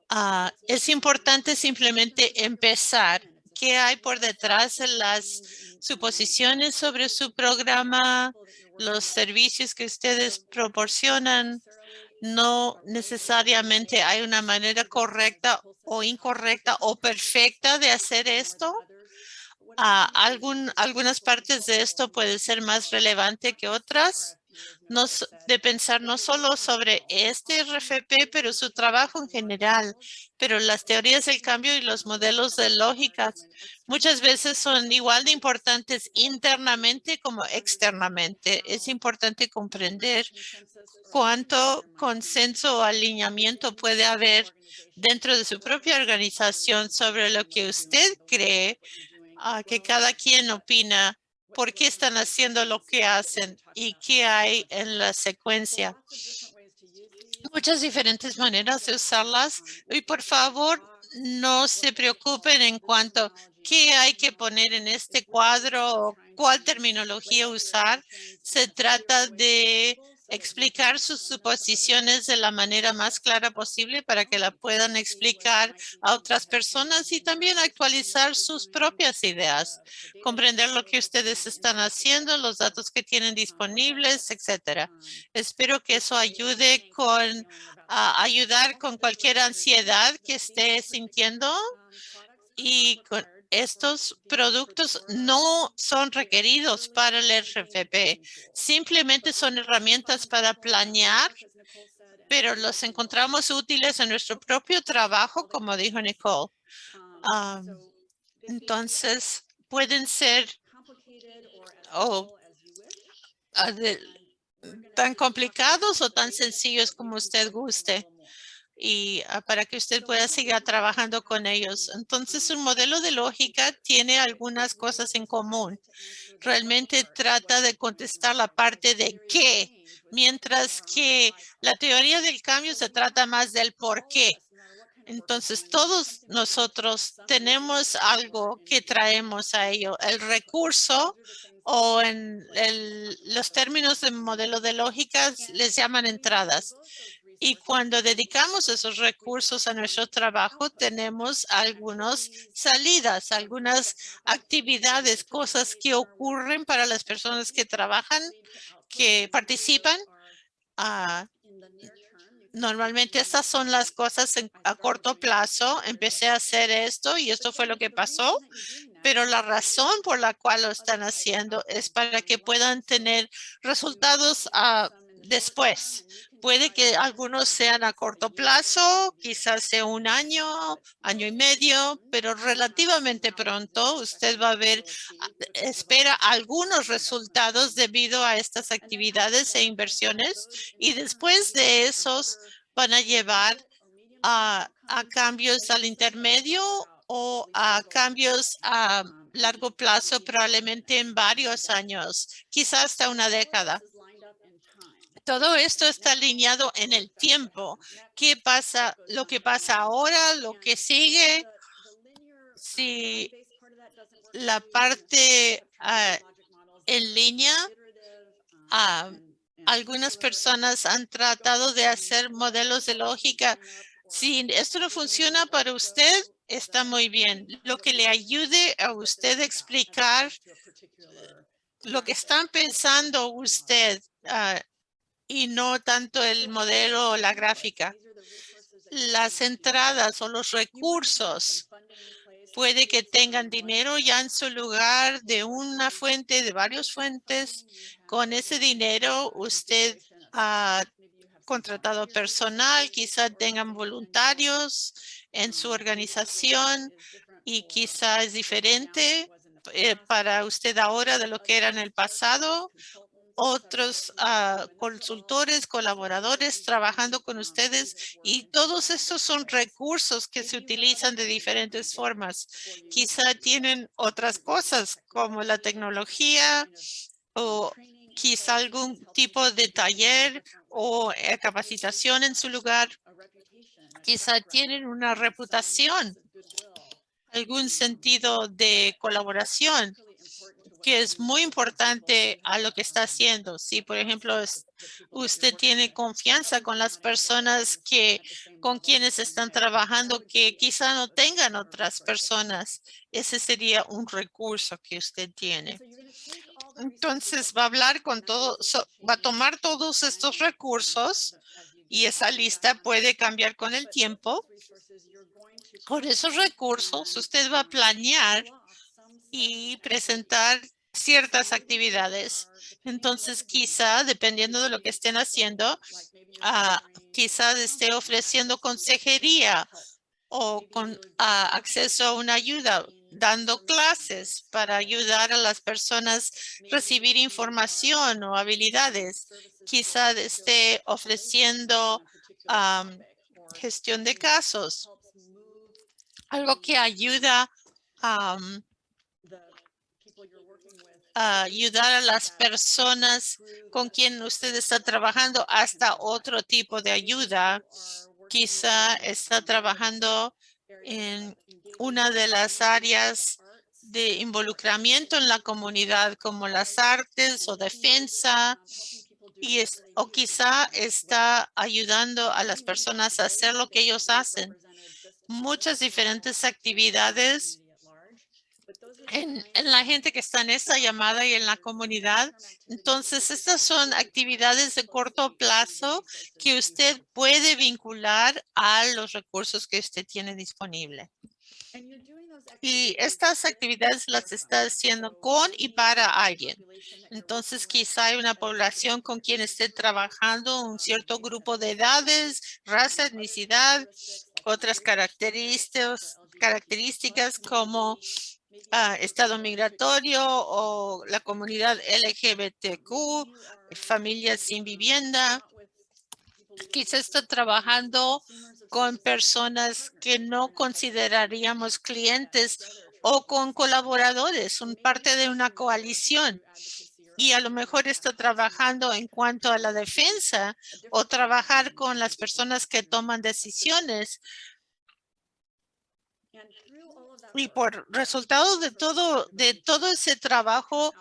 ah, es importante simplemente empezar. ¿Qué hay por detrás de las suposiciones sobre su programa, los servicios que ustedes proporcionan? No necesariamente hay una manera correcta o incorrecta o perfecta de hacer esto. Ah, algunas partes de esto pueden ser más relevante que otras. No, de pensar no solo sobre este RFP, pero su trabajo en general. Pero las teorías del cambio y los modelos de lógica muchas veces son igual de importantes internamente como externamente. Es importante comprender cuánto consenso o alineamiento puede haber dentro de su propia organización sobre lo que usted cree ah, que cada quien opina por qué están haciendo lo que hacen y qué hay en la secuencia. Muchas diferentes maneras de usarlas y por favor no se preocupen en cuanto qué hay que poner en este cuadro o cuál terminología usar. Se trata de explicar sus suposiciones de la manera más clara posible para que la puedan explicar a otras personas y también actualizar sus propias ideas, comprender lo que ustedes están haciendo, los datos que tienen disponibles, etcétera. Espero que eso ayude con ayudar con cualquier ansiedad que esté sintiendo y con estos productos no son requeridos para el RFP. Simplemente son herramientas para planear, pero los encontramos útiles en nuestro propio trabajo, como dijo Nicole. Entonces, pueden ser o ah, tan complicados o tan sencillos como usted guste y ah, para que usted pueda seguir trabajando con ellos. Entonces, un modelo de lógica tiene algunas cosas en común. Realmente trata de contestar la parte de qué, mientras que la teoría del cambio se trata más del por qué. Entonces, todos nosotros tenemos algo que traemos a ello. El recurso o en el- los términos de modelo de lógica les llaman entradas. Y cuando dedicamos esos recursos a nuestro trabajo, tenemos algunas salidas, algunas actividades, cosas que ocurren para las personas que trabajan, que participan. Ah, Normalmente estas son las cosas en- a corto plazo. Empecé a hacer esto y esto fue lo que pasó. Pero la razón por la cual lo están haciendo es para que puedan tener resultados ah, después. Puede que algunos sean a corto plazo, quizás sea un año, año y medio, pero relativamente pronto usted va a ver, espera algunos resultados debido a estas actividades e inversiones y después de esos van a llevar a, a cambios al intermedio o a cambios a largo plazo, probablemente en varios años, quizás hasta una década. Todo esto está alineado en el tiempo. ¿Qué pasa? Lo que pasa ahora, lo que sigue. Si la parte ah, en línea, ah, algunas personas han tratado de hacer modelos de lógica. Si esto no funciona para usted, está muy bien. Lo que le ayude a usted a explicar lo que están pensando usted ah, y no tanto el modelo o la gráfica. Las entradas o los recursos Puede que tengan dinero ya en su lugar de una fuente, de varias fuentes. Con ese dinero usted ha contratado personal, quizá tengan voluntarios en su organización y quizá es diferente eh, para usted ahora de lo que era en el pasado. Otros ah, consultores, colaboradores trabajando con ustedes y todos estos son recursos que se utilizan de diferentes formas. Quizá tienen otras cosas como la tecnología o quizá algún tipo de taller o eh, capacitación en su lugar. Quizá tienen una reputación algún sentido de colaboración que es muy importante a lo que está haciendo. Si, por ejemplo, usted tiene confianza con las personas que con quienes están trabajando que quizá no tengan otras personas, ese sería un recurso que usted tiene. Entonces va a hablar con todo, va a tomar todos estos recursos y esa lista puede cambiar con el tiempo con esos recursos, usted va a planear y presentar ciertas actividades. Entonces, quizá, dependiendo de lo que estén haciendo, uh, quizá esté ofreciendo consejería o con ah, acceso a una ayuda, dando clases para ayudar a las personas a recibir información o habilidades. Quizá esté ofreciendo gestión de casos algo que ayuda a ayudar a las personas con quien usted está trabajando hasta otro tipo de ayuda. Quizá está trabajando en una de las áreas de involucramiento en la comunidad como las artes o defensa y es, o quizá está ayudando a las personas a hacer lo que ellos hacen muchas diferentes actividades en, la gente que está en esta llamada y en la comunidad. Entonces, estas son actividades de corto plazo que usted puede vincular a los recursos que usted tiene disponible. Y estas actividades las está haciendo con y para alguien. Entonces, quizá hay una población con quien esté trabajando, un cierto grupo de edades, raza, etnicidad, otras características, características como estado migratorio o la comunidad LGBTQ, familias sin vivienda. Quizá está trabajando con personas que no consideraríamos clientes o con colaboradores, son parte de una coalición y a lo mejor está trabajando en cuanto a la defensa o trabajar con las personas que toman decisiones. Y por resultado de todo, de todo ese trabajo,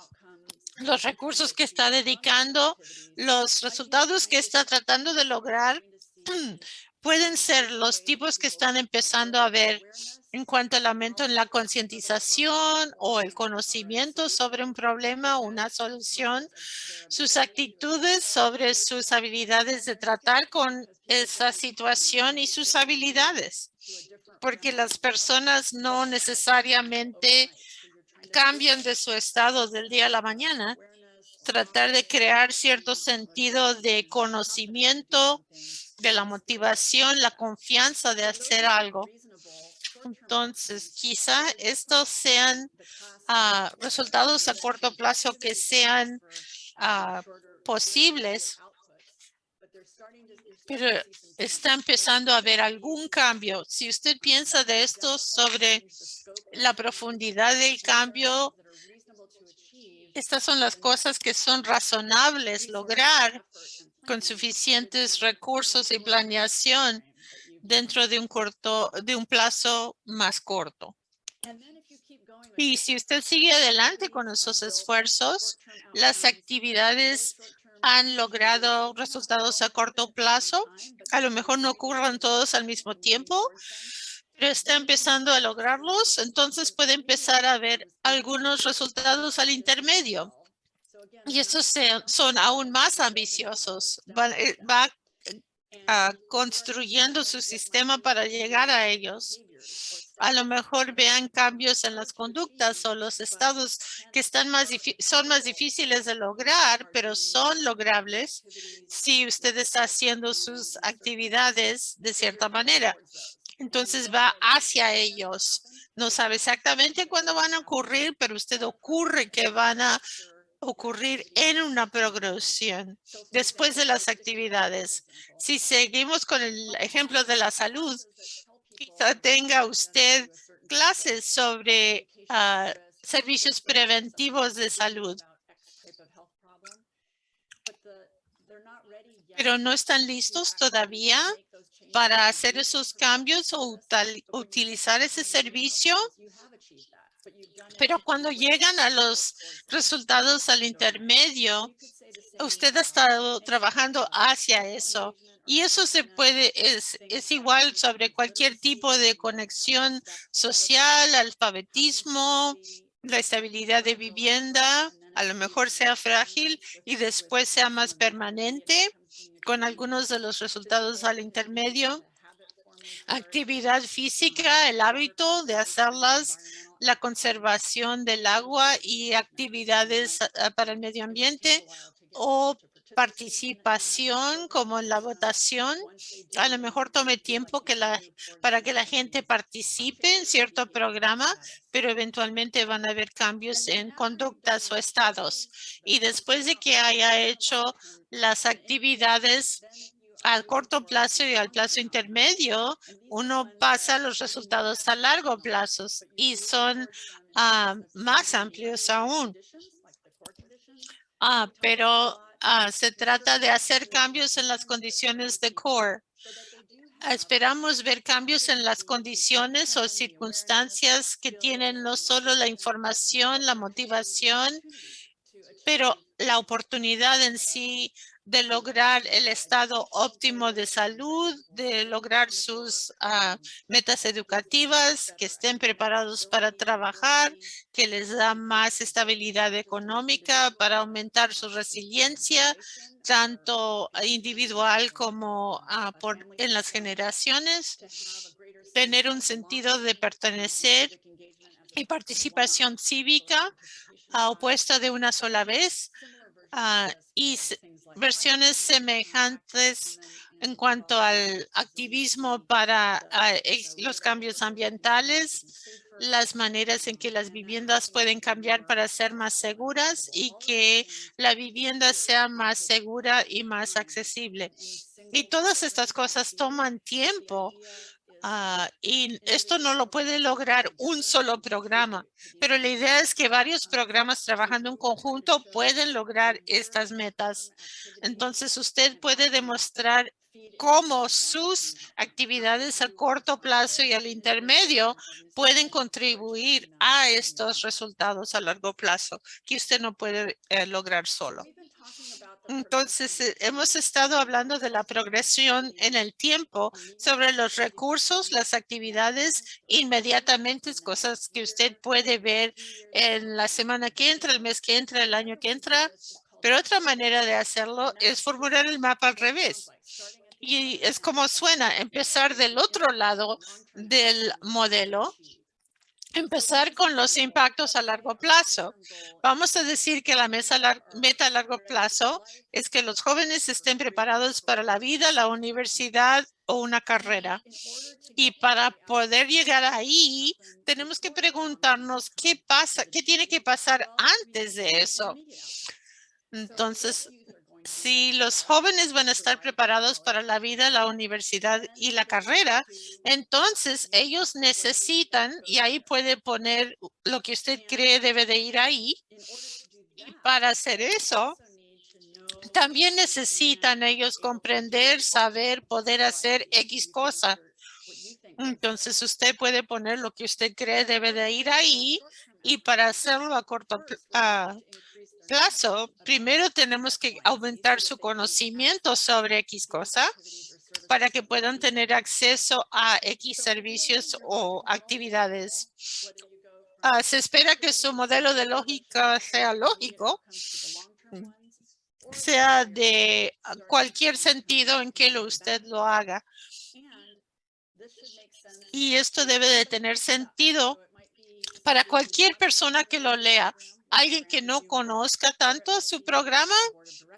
los recursos que está dedicando, los resultados que está tratando de lograr, pueden ser los tipos que están empezando a ver en cuanto al aumento en la concientización o el conocimiento sobre un problema o una solución, sus actitudes sobre sus habilidades de tratar con esa situación y sus habilidades, porque las personas no necesariamente cambian de su estado del día a la mañana, tratar de crear cierto sentido de conocimiento, de la motivación, la confianza de hacer algo. Entonces, quizá estos sean ah, resultados a corto plazo que sean ah, posibles, pero está empezando a haber algún cambio. Si usted piensa de esto sobre la profundidad del cambio, estas son las cosas que son razonables lograr con suficientes recursos y planeación dentro de un corto, de un plazo más corto. Y si usted sigue adelante con esos esfuerzos, las actividades han logrado resultados a corto plazo. A lo mejor no ocurran todos al mismo tiempo, pero está empezando a lograrlos. Entonces puede empezar a ver algunos resultados al intermedio. Y estos son aún más ambiciosos. Va, eh, construyendo su sistema para llegar a ellos. A lo mejor vean cambios en las conductas o los estados que están más son más difíciles de lograr, pero son logrables si usted está haciendo sus actividades de cierta manera. Entonces va hacia ellos. No sabe exactamente cuándo van a ocurrir, pero usted ocurre que van a ocurrir en una progresión después de las actividades. Si seguimos con el ejemplo de la salud, quizá tenga usted clases sobre ah, servicios preventivos de salud. Pero no están listos todavía para hacer esos cambios o utilizar ese servicio. Pero cuando llegan a los resultados al intermedio, usted ha estado trabajando hacia eso. Y eso se puede, es, es igual sobre cualquier tipo de conexión social, alfabetismo, la estabilidad de vivienda, a lo mejor sea frágil y después sea más permanente con algunos de los resultados al intermedio. Actividad física, el hábito de hacerlas, la conservación del agua y actividades ah, para el medio ambiente o participación como en la votación. A lo mejor tome tiempo que la, para que la gente participe en cierto programa, pero eventualmente van a haber cambios en conductas o estados. Y después de que haya hecho las actividades al corto plazo y al plazo intermedio, uno pasa los resultados a largo plazo y son ah, más amplios aún. Ah, pero Ah, se trata de hacer cambios en las condiciones de core. Esperamos ver cambios en las condiciones o circunstancias que tienen no solo la información, la motivación, pero la oportunidad en sí de lograr el estado óptimo de salud, de lograr sus ah, metas educativas, que estén preparados para trabajar, que les da más estabilidad económica para aumentar su resiliencia, tanto individual como ah, por, en las generaciones, tener un sentido de pertenecer y participación cívica ah, opuesta de una sola vez, y versiones semejantes en cuanto al activismo para los cambios ambientales, las maneras en que las viviendas pueden cambiar para ser más seguras y que la vivienda sea más segura y más accesible. Y todas estas cosas toman tiempo Ah, y esto no lo puede lograr un solo programa, pero la idea es que varios programas trabajando en conjunto pueden lograr estas metas. Entonces usted puede demostrar cómo sus actividades a corto plazo y al intermedio pueden contribuir a estos resultados a largo plazo que usted no puede eh, lograr solo. Entonces, eh, hemos estado hablando de la progresión en el tiempo sobre los recursos, las actividades inmediatamente, cosas que usted puede ver en la semana que entra, el mes que entra, el año que entra. Pero otra manera de hacerlo es formular el mapa al revés. Y es como suena, empezar del otro lado del modelo empezar con los impactos a largo plazo. Vamos a decir que la meta a largo plazo es que los jóvenes estén preparados para la vida, la universidad o una carrera. Y para poder llegar ahí, tenemos que preguntarnos qué pasa, qué tiene que pasar antes de eso. Entonces, si los jóvenes van a estar preparados para la vida, la universidad y la carrera, entonces ellos necesitan, y ahí puede poner lo que usted cree debe de ir ahí, y para hacer eso, también necesitan ellos comprender, saber, poder hacer X cosa. Entonces usted puede poner lo que usted cree debe de ir ahí y para hacerlo a corto plazo plazo, primero tenemos que aumentar su conocimiento sobre X cosa para que puedan tener acceso a X servicios o actividades. Ah, se espera que su modelo de lógica sea lógico, sea de cualquier sentido en que lo usted lo haga. Y esto debe de tener sentido para cualquier persona que lo lea. Alguien que no conozca tanto su programa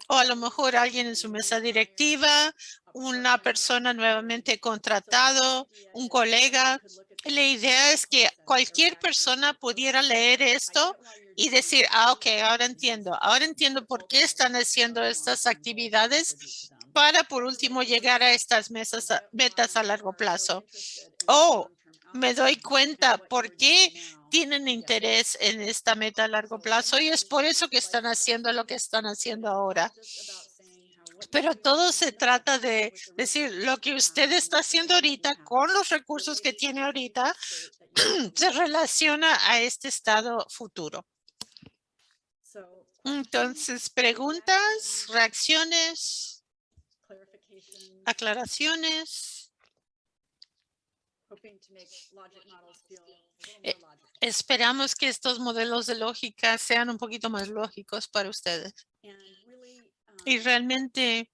o a lo mejor alguien en su mesa directiva, una persona nuevamente contratado, un colega. La idea es que cualquier persona pudiera leer esto y decir, ah, ok, ahora entiendo. Ahora entiendo por qué están haciendo estas actividades para, por último, llegar a estas mesas, metas a largo plazo. Oh, me doy cuenta por qué tienen interés en esta meta a largo plazo y es por eso que están haciendo lo que están haciendo ahora. Pero todo se trata de decir lo que usted está haciendo ahorita con los recursos que tiene ahorita se relaciona a este estado futuro. Entonces, preguntas, reacciones, aclaraciones. Eh, Esperamos que estos modelos de lógica sean un poquito más lógicos para ustedes. Y realmente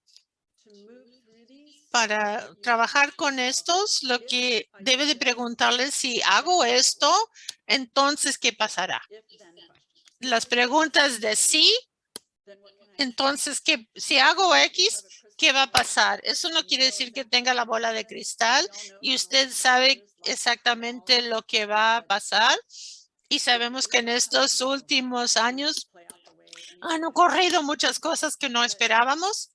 para trabajar con estos, lo que debe de preguntarles si hago esto, entonces, ¿qué pasará? Las preguntas de sí, entonces, ¿qué, si hago X, ¿qué va a pasar? Eso no quiere decir que tenga la bola de cristal y usted sabe exactamente lo que va a pasar. Y sabemos que en estos últimos años han ocurrido muchas cosas que no esperábamos.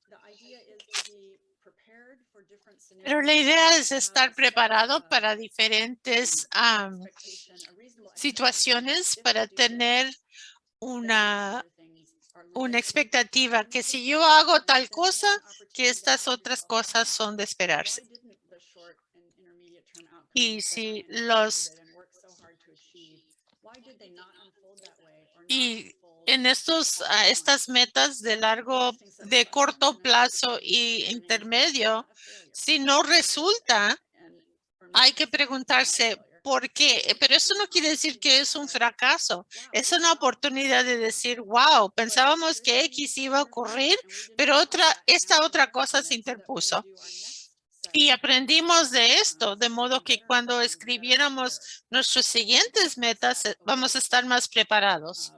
Pero la idea es estar preparado para diferentes situaciones, para tener una, una expectativa que si yo hago tal cosa, que estas otras cosas son de esperarse. Y si los y en estos estas metas de largo de corto plazo y intermedio si no resulta hay que preguntarse por qué pero eso no quiere decir que es un fracaso es una oportunidad de decir wow pensábamos que X iba a ocurrir pero otra esta otra cosa se interpuso y aprendimos de esto, de modo que cuando escribiéramos nuestras siguientes metas, eh, vamos a estar más preparados.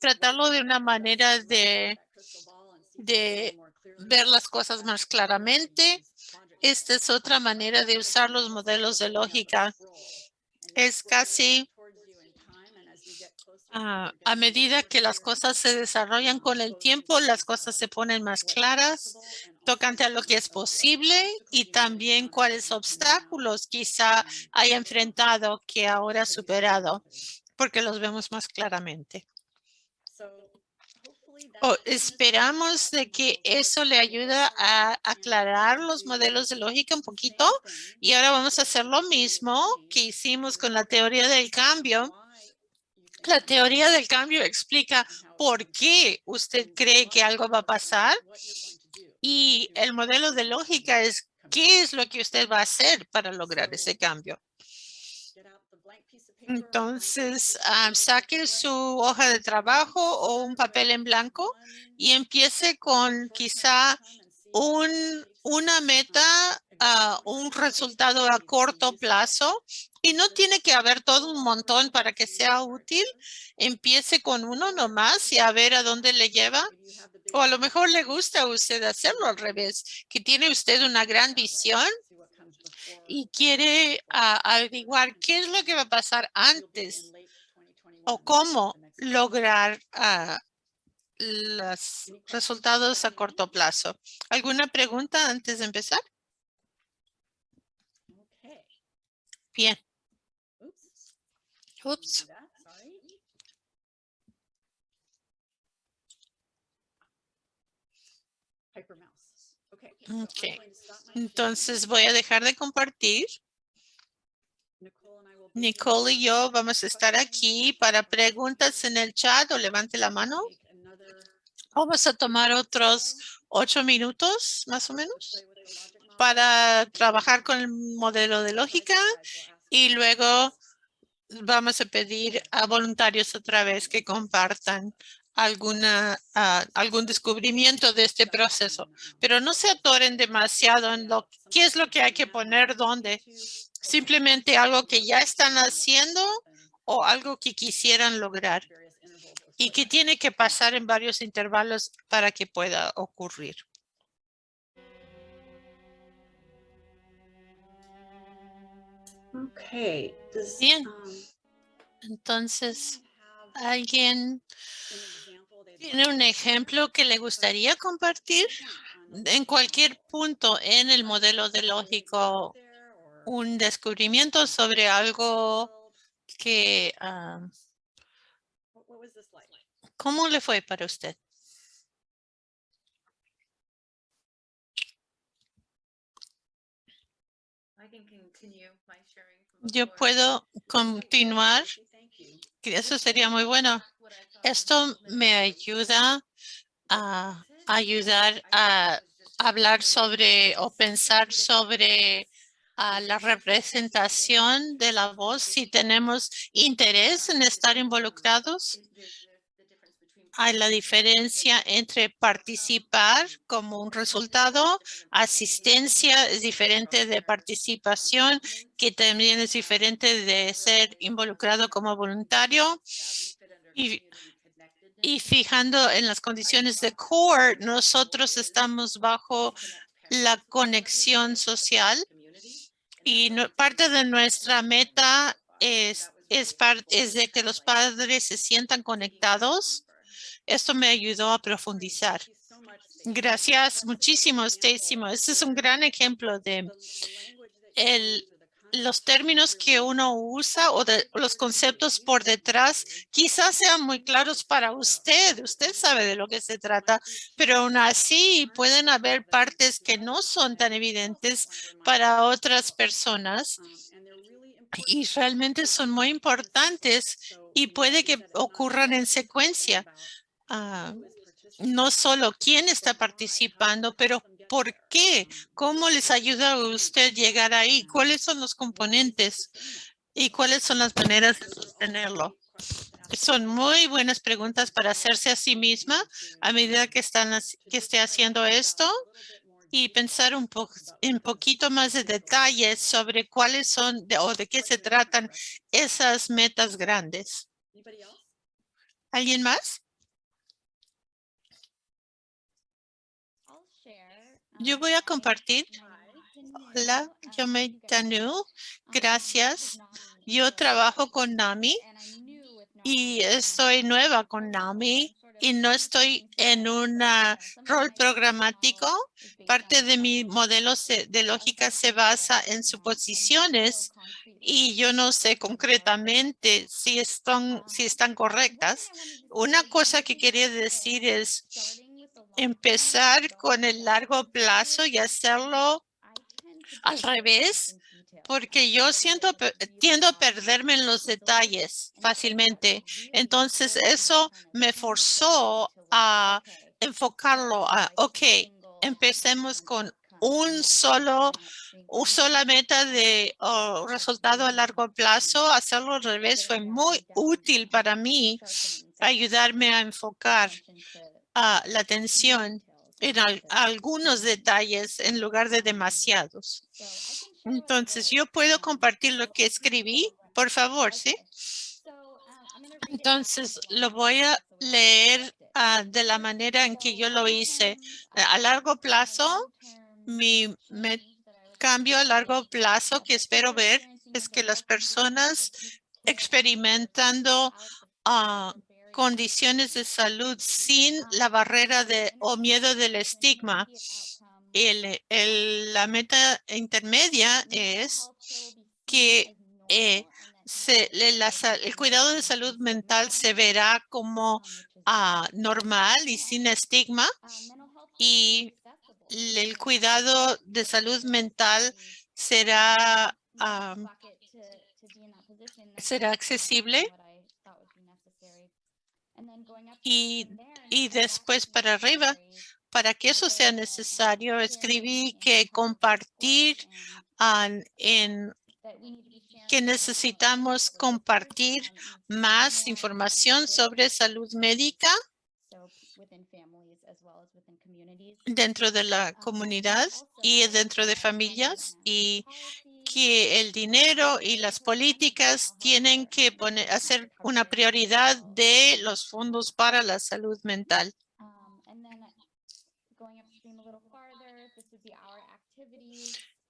Tratarlo de una manera de, de ver las cosas más claramente. Esta es otra manera de usar los modelos de lógica. Es casi Ah, a medida que las cosas se desarrollan con el tiempo, las cosas se ponen más claras, tocante a lo que es posible y también cuáles obstáculos quizá haya enfrentado que ahora ha superado, porque los vemos más claramente. Esperamos de que eso le ayuda a aclarar los modelos de lógica un poquito y ahora vamos a hacer lo mismo que hicimos con la teoría del cambio la teoría del cambio explica por qué usted cree que algo va a pasar y el modelo de lógica es qué es lo que usted va a hacer para lograr ese cambio. Entonces, ah, saque su hoja de trabajo o un papel en blanco y empiece con quizá un, una meta, uh, un resultado a corto plazo y no tiene que haber todo un montón para que sea útil. Empiece con uno nomás y a ver a dónde le lleva. O a lo mejor le gusta a usted hacerlo al revés, que tiene usted una gran visión y quiere ah, averiguar qué es lo que va a pasar antes o cómo lograr uh, los resultados a corto plazo. ¿Alguna pregunta antes de empezar? Bien. Oops. Okay. Entonces voy a dejar de compartir. Nicole y yo vamos a estar aquí para preguntas en el chat o levante la mano. Vamos a tomar otros ocho minutos más o menos para trabajar con el modelo de lógica y luego vamos a pedir a voluntarios otra vez que compartan alguna, ah, algún descubrimiento de este proceso. Pero no se atoren demasiado en lo qué es lo que hay que poner dónde. Simplemente algo que ya están haciendo o algo que quisieran lograr y que tiene que pasar en varios intervalos para que pueda ocurrir. Okay. does, Bien. um, Entonces, ¿alguien tiene un ejemplo que le gustaría compartir? En cualquier punto en el modelo de lógico, un descubrimiento sobre algo que, ah? ¿cómo le fue para usted? Yo puedo continuar, eso sería muy bueno. Esto me ayuda a ayudar a hablar sobre o pensar sobre la representación de la voz si tenemos interés en estar involucrados. Hay la diferencia entre participar como un resultado, asistencia es diferente de participación, que también es diferente de ser involucrado como voluntario. Y- fijando en las condiciones de core, nosotros estamos bajo la conexión social y no- parte de nuestra meta es, es, es de que los padres se sientan conectados. Esto me ayudó a profundizar. Gracias muchísimo, Stacy. Este es un gran ejemplo de el, los términos que uno usa o de los conceptos por detrás quizás sean muy claros para usted. Usted sabe de lo que se trata, pero aún así pueden haber partes que no son tan evidentes para otras personas y realmente son muy importantes y puede que ocurran en secuencia. Ah, no solo quién está participando, pero por qué, cómo les ayuda a usted llegar ahí, cuáles son los componentes y cuáles son las maneras de sostenerlo. Son muy buenas preguntas para hacerse a sí misma a medida que, están, que esté haciendo esto y pensar un, po un poquito más de detalles sobre cuáles son de- o de qué se tratan esas metas grandes. ¿Alguien más? Yo voy a compartir. Hola, yo me Tanu. Gracias. Yo trabajo con NAMI y estoy nueva con NAMI y no estoy en un rol programático. Parte de mi modelo de lógica se basa en suposiciones y yo no sé concretamente si están, si están correctas. Una cosa que quería decir es empezar con el largo plazo y hacerlo al revés, porque yo siento, tiendo a perderme en los detalles fácilmente. Entonces eso me forzó a enfocarlo a, ok, empecemos con un solo, sola meta de oh, resultado a largo plazo. Hacerlo al revés fue muy útil para mí, ayudarme a enfocar la atención en al- algunos detalles en lugar de demasiados. Entonces, yo puedo compartir lo que escribí, por favor, ¿sí? Entonces, lo voy a leer ah, de la manera en que yo lo hice. A largo plazo, mi cambio a largo plazo que espero ver es que las personas experimentando ah, condiciones de salud sin la barrera de o miedo del estigma. El, el- la meta intermedia es que eh, se, la el cuidado de salud mental se verá como ah, normal y sin estigma y el cuidado de salud mental será, ah, será accesible y, y después para arriba. Para que eso sea necesario, escribí que compartir ah, en que necesitamos compartir más información sobre salud médica dentro de la comunidad y dentro de familias y que el dinero y las políticas tienen que poner, hacer una prioridad de los fondos para la salud mental.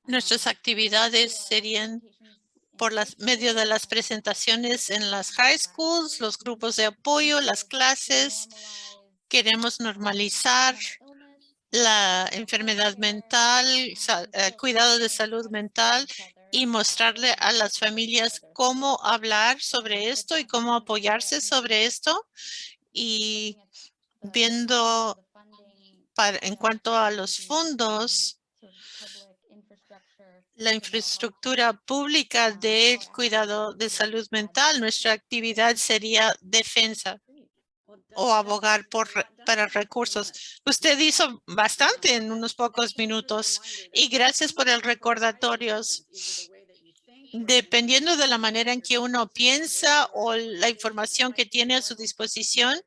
Nuestras actividades serían por las medio de las presentaciones en las high schools, los grupos de apoyo, las clases. Queremos normalizar la enfermedad mental, eh, cuidado de salud mental y mostrarle a las familias cómo hablar sobre esto y cómo apoyarse sobre esto. Y viendo para, en cuanto a los fondos, la infraestructura pública del cuidado de salud mental, nuestra actividad sería defensa o abogar por, para recursos. Usted hizo bastante en unos pocos minutos y gracias por el recordatorio. Dependiendo de la manera en que uno piensa o la información que tiene a su disposición,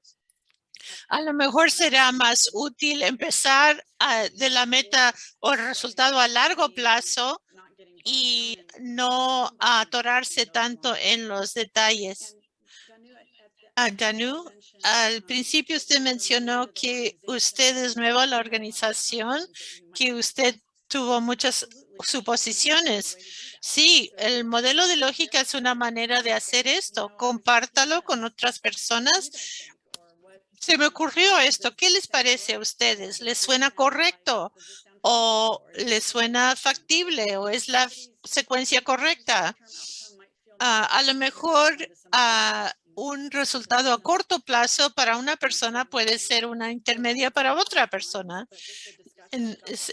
a lo mejor será más útil empezar ah, de la meta o resultado a largo plazo y no atorarse tanto en los detalles. Danu, al principio usted mencionó que usted es nueva a la organización, que usted tuvo muchas suposiciones. Sí, el modelo de lógica es una manera de hacer esto. Compártalo con otras personas. Se me ocurrió esto. ¿Qué les parece a ustedes? ¿Les suena correcto? ¿O les suena factible? ¿O es la secuencia correcta? Ah, a lo mejor ah, un resultado a corto plazo para una persona puede ser una intermedia para otra persona.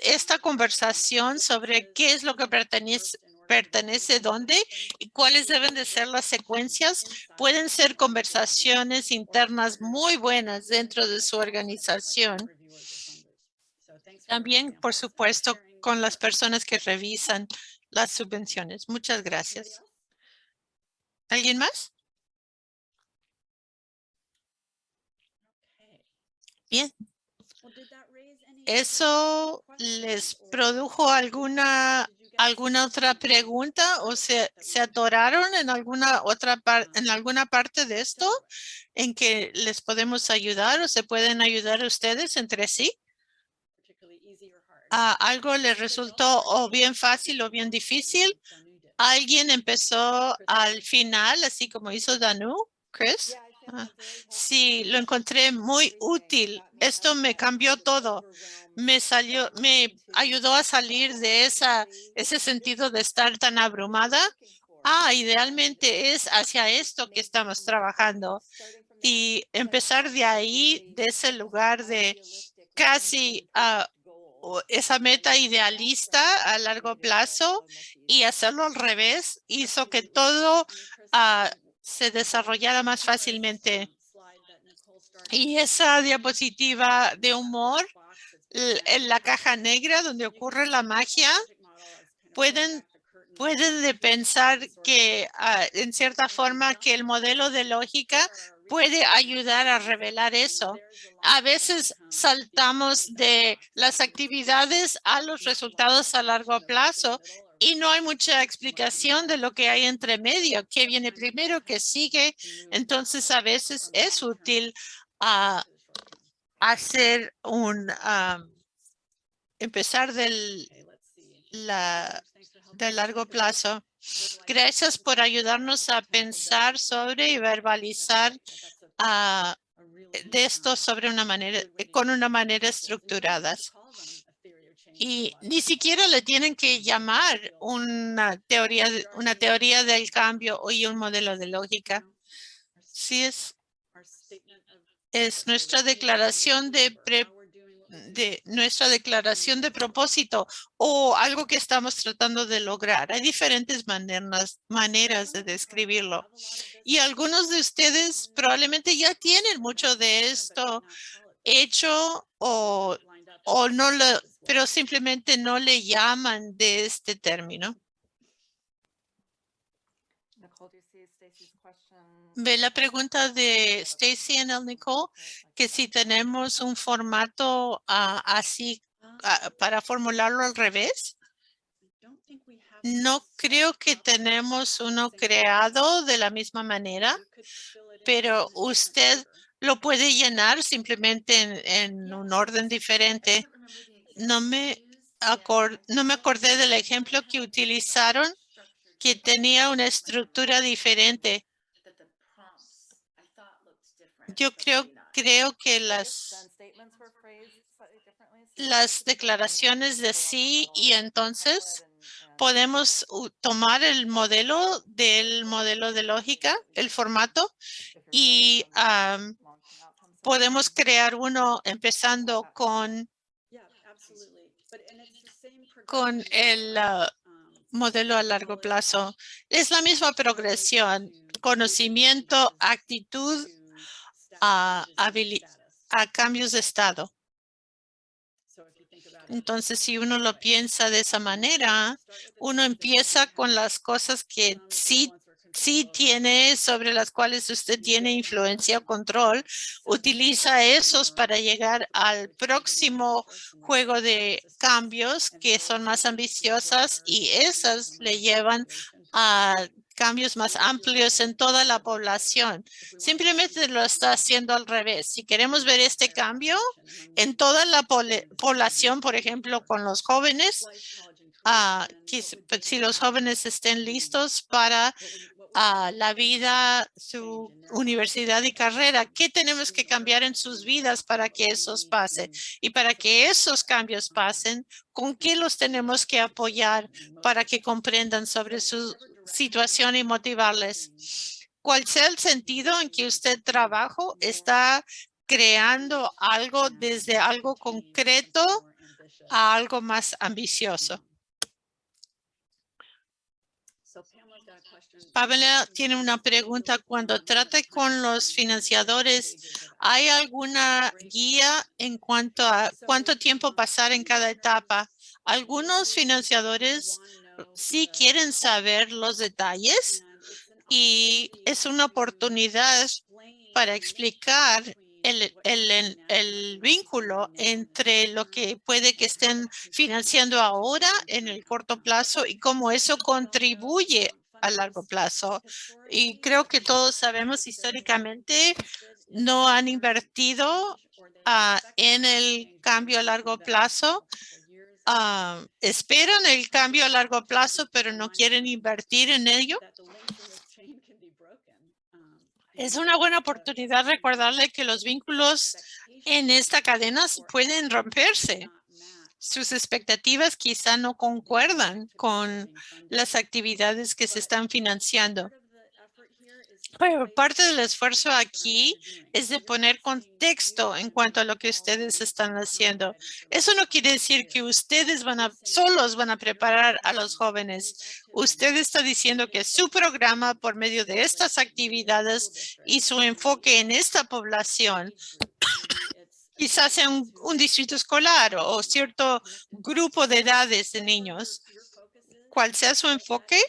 Esta conversación sobre qué es lo que pertenece pertenece dónde y cuáles deben de ser las secuencias pueden ser conversaciones internas muy buenas dentro de su organización. También, por supuesto, con las personas que revisan las subvenciones. Muchas gracias. ¿Alguien más? Bien. ¿Eso les produjo alguna alguna otra pregunta o se, se atoraron en alguna otra parte en alguna parte de esto en que les podemos ayudar o se pueden ayudar ustedes entre sí? ¿A algo les resultó o bien fácil o bien difícil? ¿Alguien empezó al final, así como hizo Danu, Chris? Sí, lo encontré muy útil. Esto me cambió todo. Me salió, me ayudó a salir de esa, ese sentido de estar tan abrumada. Ah, idealmente es hacia esto que estamos trabajando y empezar de ahí, de ese lugar de casi o esa meta idealista a largo plazo y hacerlo al revés hizo que todo ah, se desarrollara más fácilmente. Y esa diapositiva de humor en la caja negra donde ocurre la magia, pueden, pueden de pensar que ah, en cierta forma que el modelo de lógica puede ayudar a revelar eso. A veces saltamos de las actividades a los resultados a largo plazo y no hay mucha explicación de lo que hay entre medio, qué viene primero, qué sigue. Entonces, a veces es útil a hacer un, am, empezar del, la, de largo plazo. Gracias por ayudarnos a pensar sobre y verbalizar ah, de esto sobre una manera, con una manera estructurada. Y ni siquiera le tienen que llamar una teoría, una teoría del cambio y un modelo de lógica. Sí es, es nuestra declaración de pre- de declaración de propósito o algo que estamos tratando de lograr. Hay diferentes maneras, maneras de describirlo. Y algunos de ustedes probablemente ya tienen mucho de esto hecho o, o no lo, pero simplemente no le llaman de este término. Ve la pregunta de Stacy en el Nicole, que si tenemos un formato ah, así ah, para formularlo al revés. No creo que tenemos uno creado de la misma manera, pero usted lo puede llenar simplemente en, en un orden diferente. No me, acor- no me acordé del ejemplo que utilizaron que tenía una estructura diferente. Yo creo, creo que las, las declaraciones de sí y entonces podemos tomar el modelo del modelo de lógica, el formato, y podemos crear uno empezando con, con el ah, modelo a largo plazo. Es la misma progresión, conocimiento, actitud, a, habili- a cambios de estado. Entonces, si uno lo piensa de esa manera, uno empieza con las cosas que sí, sí tiene, sobre las cuales usted tiene influencia o control, utiliza esos para llegar al próximo juego de cambios que son más ambiciosas y esas le llevan a cambios más amplios en toda la población. Simplemente lo está haciendo al revés. Si queremos ver este cambio en toda la población, por ejemplo, con los jóvenes, pues, si los jóvenes estén listos para ah, la vida, su universidad y carrera, ¿qué tenemos que cambiar en sus vidas para que esos pasen? Y para que esos cambios pasen, ¿con qué los tenemos que apoyar para que comprendan sobre su situación y motivarles? Cual sea el sentido en que usted trabaja, está creando algo desde algo concreto a algo más ambicioso. Pamela tiene una pregunta. Cuando trata con los financiadores, ¿hay alguna guía en cuanto a cuánto tiempo pasar en cada etapa? Algunos financiadores sí quieren saber los detalles y es una oportunidad para explicar el- el vínculo entre lo que puede que estén financiando ahora en el corto plazo y cómo eso contribuye a largo plazo. Y creo que todos sabemos históricamente no han invertido ah, en el cambio a largo plazo. ah, esperan el cambio a largo plazo, pero no quieren invertir en ello. Es una buena oportunidad recordarle que los vínculos en esta cadena pueden romperse. Sus expectativas quizá no concuerdan con las actividades que se están financiando. Pero parte del esfuerzo aquí es de poner contexto en cuanto a lo que ustedes están haciendo. Eso no quiere decir que ustedes van a, solos van a preparar a los jóvenes. Usted está diciendo que su programa por medio de estas actividades y su enfoque en esta población quizás sea un, distrito escolar o, cierto grupo de edades de niños. Cual sea su enfoque,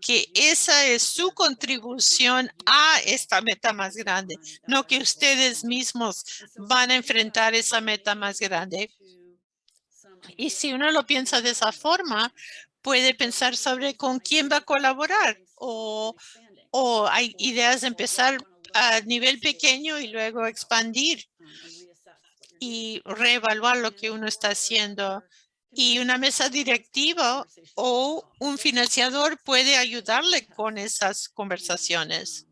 que esa es su contribución a esta meta más grande, no que ustedes mismos van a enfrentar esa meta más grande. Y si uno lo piensa de esa forma, puede pensar sobre con quién va a colaborar o, o hay ideas de empezar a nivel pequeño y luego expandir y reevaluar lo que uno está haciendo. Y una mesa directiva o un financiador puede ayudarle con esas conversaciones.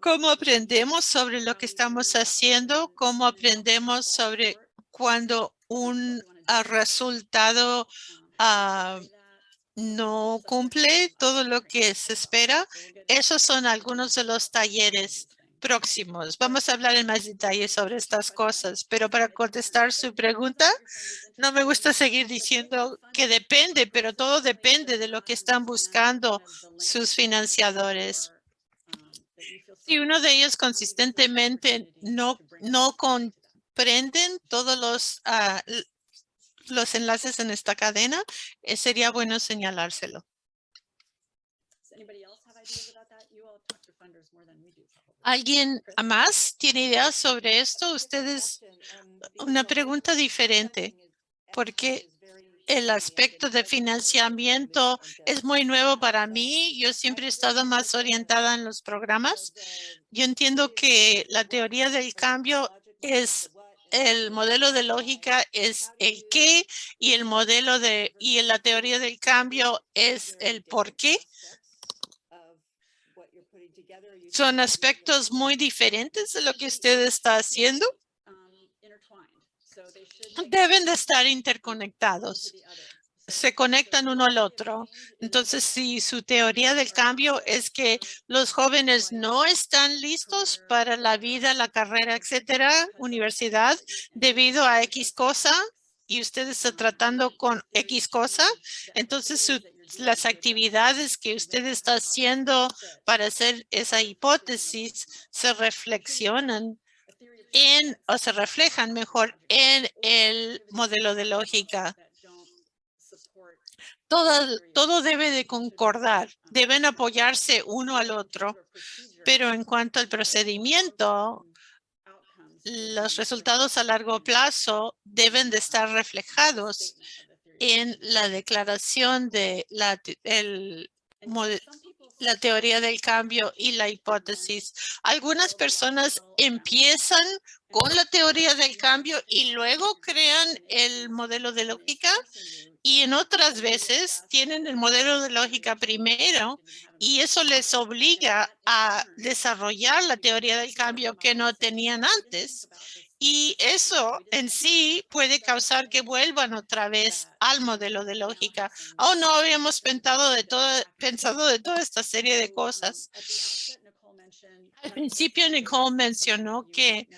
¿Cómo aprendemos sobre lo que estamos haciendo? ¿Cómo aprendemos sobre cuando un ah, resultado ah, no cumple todo lo que se espera? Esos son algunos de los talleres próximos. Vamos a hablar en más detalle sobre estas cosas, pero para contestar su pregunta, no me gusta seguir diciendo que depende, pero todo depende de lo que están buscando sus financiadores. Si uno de ellos consistentemente no, no comprenden todos los, l- los enlaces en esta cadena, eh, sería bueno señalárselo. ¿Alguien más tiene ideas sobre esto? Ustedes, una pregunta diferente, porque el aspecto de financiamiento es muy nuevo para mí. Yo siempre he estado más orientada en los programas. Yo entiendo que la teoría del cambio es el modelo de lógica es el qué y el modelo de y la teoría del cambio es el por qué. Son aspectos muy diferentes de lo que usted está haciendo. Deben de estar interconectados. Se conectan uno al otro. Entonces, si su teoría del cambio es que los jóvenes no están listos para la vida, la carrera, etcétera, universidad, debido a X cosa, y usted está tratando con X cosa, entonces su- las actividades que usted está haciendo para hacer esa hipótesis se reflexionan en o se reflejan mejor en el modelo de lógica. Todo, todo debe de concordar, deben apoyarse uno al otro, pero en cuanto al procedimiento, los resultados a largo plazo deben de estar reflejados en la declaración de la, la teoría del cambio y la hipótesis. Algunas personas empiezan con la teoría del cambio y luego crean el modelo de lógica y en otras veces tienen el modelo de lógica primero y eso les obliga a desarrollar la teoría del cambio que no tenían antes. Y eso en sí puede causar que vuelvan otra vez al modelo de lógica. Oh, no habíamos pensado de, todo, pensado de toda esta serie de cosas. Al principio, Nicole mencionó que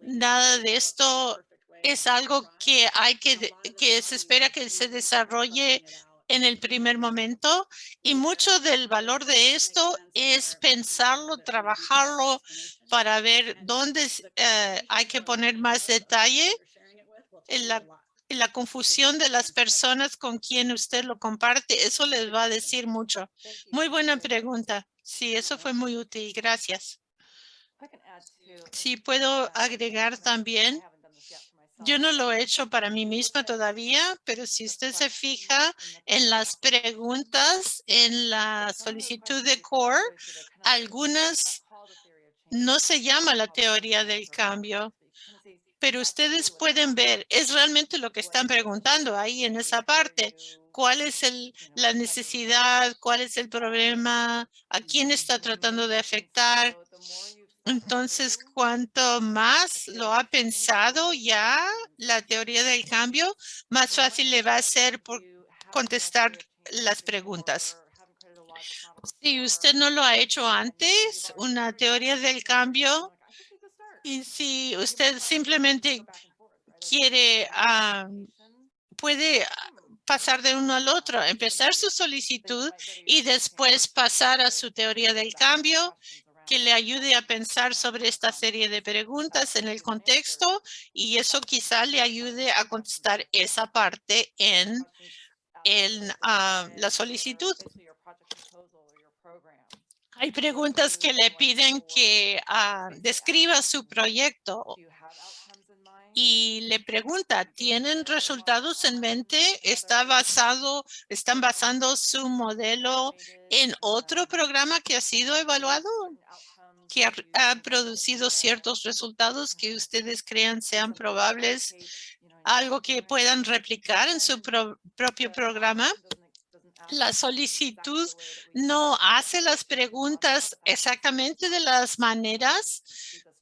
nada de esto es algo que hay que, que se espera que se desarrolle en el primer momento y mucho del valor de esto es pensarlo, trabajarlo para ver dónde eh, hay que poner más detalle en la, confusión de las personas con quien usted lo comparte. Eso les va a decir mucho. Muy buena pregunta. Sí, eso fue muy útil. Gracias. Sí, puedo agregar también. Yo no lo he hecho para mí misma todavía, pero si usted se fija en las preguntas en la solicitud de CORE, algunas no se llama la teoría del cambio, pero ustedes pueden ver, es realmente lo que están preguntando ahí en esa parte. ¿Cuál es la necesidad? ¿Cuál es el problema? ¿A quién está tratando de afectar? Entonces, cuanto más lo ha pensado ya la teoría del cambio, más fácil le va a ser por contestar las preguntas. Si usted no lo ha hecho antes, una teoría del cambio, y si usted simplemente quiere, ah, puede pasar de uno al otro, empezar su solicitud y después pasar a su teoría del cambio que le ayude a pensar sobre esta serie de preguntas en el contexto y eso quizá le ayude a contestar esa parte en, en ah, la solicitud. Hay preguntas que le piden que ah, describa su proyecto y le pregunta, ¿tienen resultados en mente? ¿Está basado, están basando su modelo en otro programa que ha sido evaluado? que ha, producido ciertos resultados que ustedes crean sean probables, algo que puedan replicar en su pro- propio programa. La solicitud no hace las preguntas exactamente de las maneras,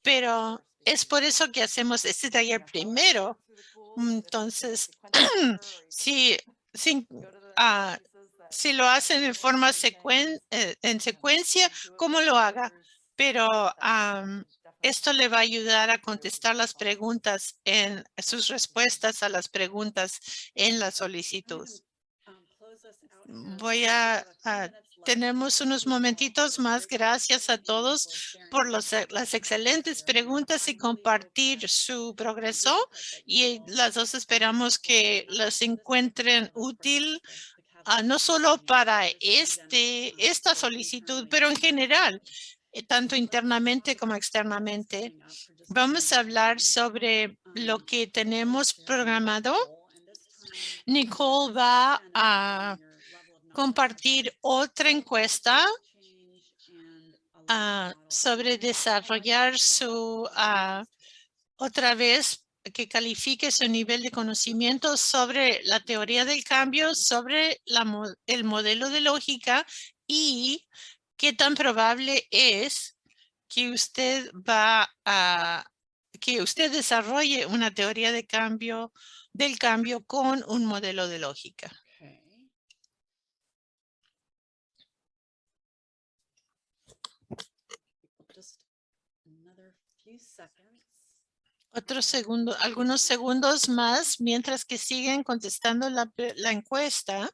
pero es por eso que hacemos este taller primero. Entonces, si, si, ah, si lo hacen en forma secuen- eh, en secuencia, ¿cómo lo haga? Pero am, esto le va a ayudar a contestar las preguntas en sus respuestas a las preguntas en la solicitud. Voy a, a tenemos unos momentitos más. Gracias a todos por las excelentes preguntas y compartir su progreso. Y las dos esperamos que las encuentren útil, ah, no solo para este, esta solicitud, pero en general, eh, tanto internamente como externamente. Vamos a hablar sobre lo que tenemos programado. Nicole va a compartir otra encuesta ah, sobre desarrollar su, ah, otra vez, que califique su nivel de conocimiento sobre la teoría del cambio, sobre la, el modelo de lógica y qué tan probable es que usted va a, que usted desarrolle una teoría de cambio, del cambio con un modelo de lógica. Otro segundo, algunos segundos más mientras que siguen contestando la, la encuesta.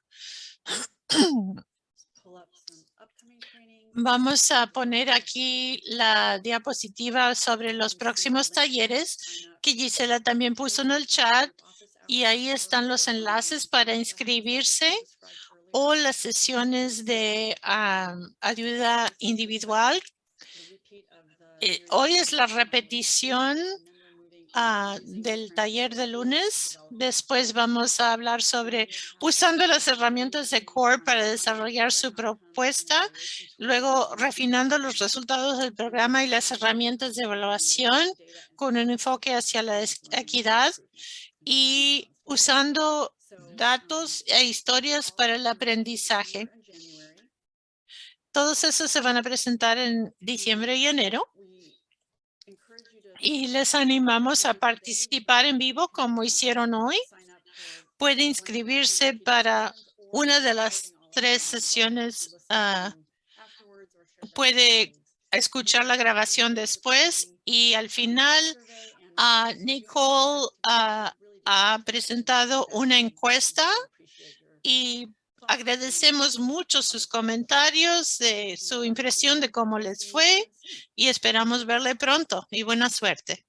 Vamos a poner aquí la diapositiva sobre los próximos talleres que Gisela también puso en el chat y ahí están los enlaces para inscribirse o las sesiones de ah, ayuda individual. Eh, hoy es la repetición ah, del taller de lunes. Después vamos a hablar sobre usando las herramientas de CORE para desarrollar su propuesta, luego refinando los resultados del programa y las herramientas de evaluación con un enfoque hacia la equidad y usando datos e historias para el aprendizaje. Todos esos se van a presentar en diciembre y enero y les animamos a participar en vivo como hicieron hoy. Puede inscribirse para una de las tres sesiones. ah, puede escuchar la grabación después y al final ah, Nicole ah, ha presentado una encuesta y agradecemos mucho sus comentarios, su impresión de cómo les fue y esperamos verle pronto y buena suerte.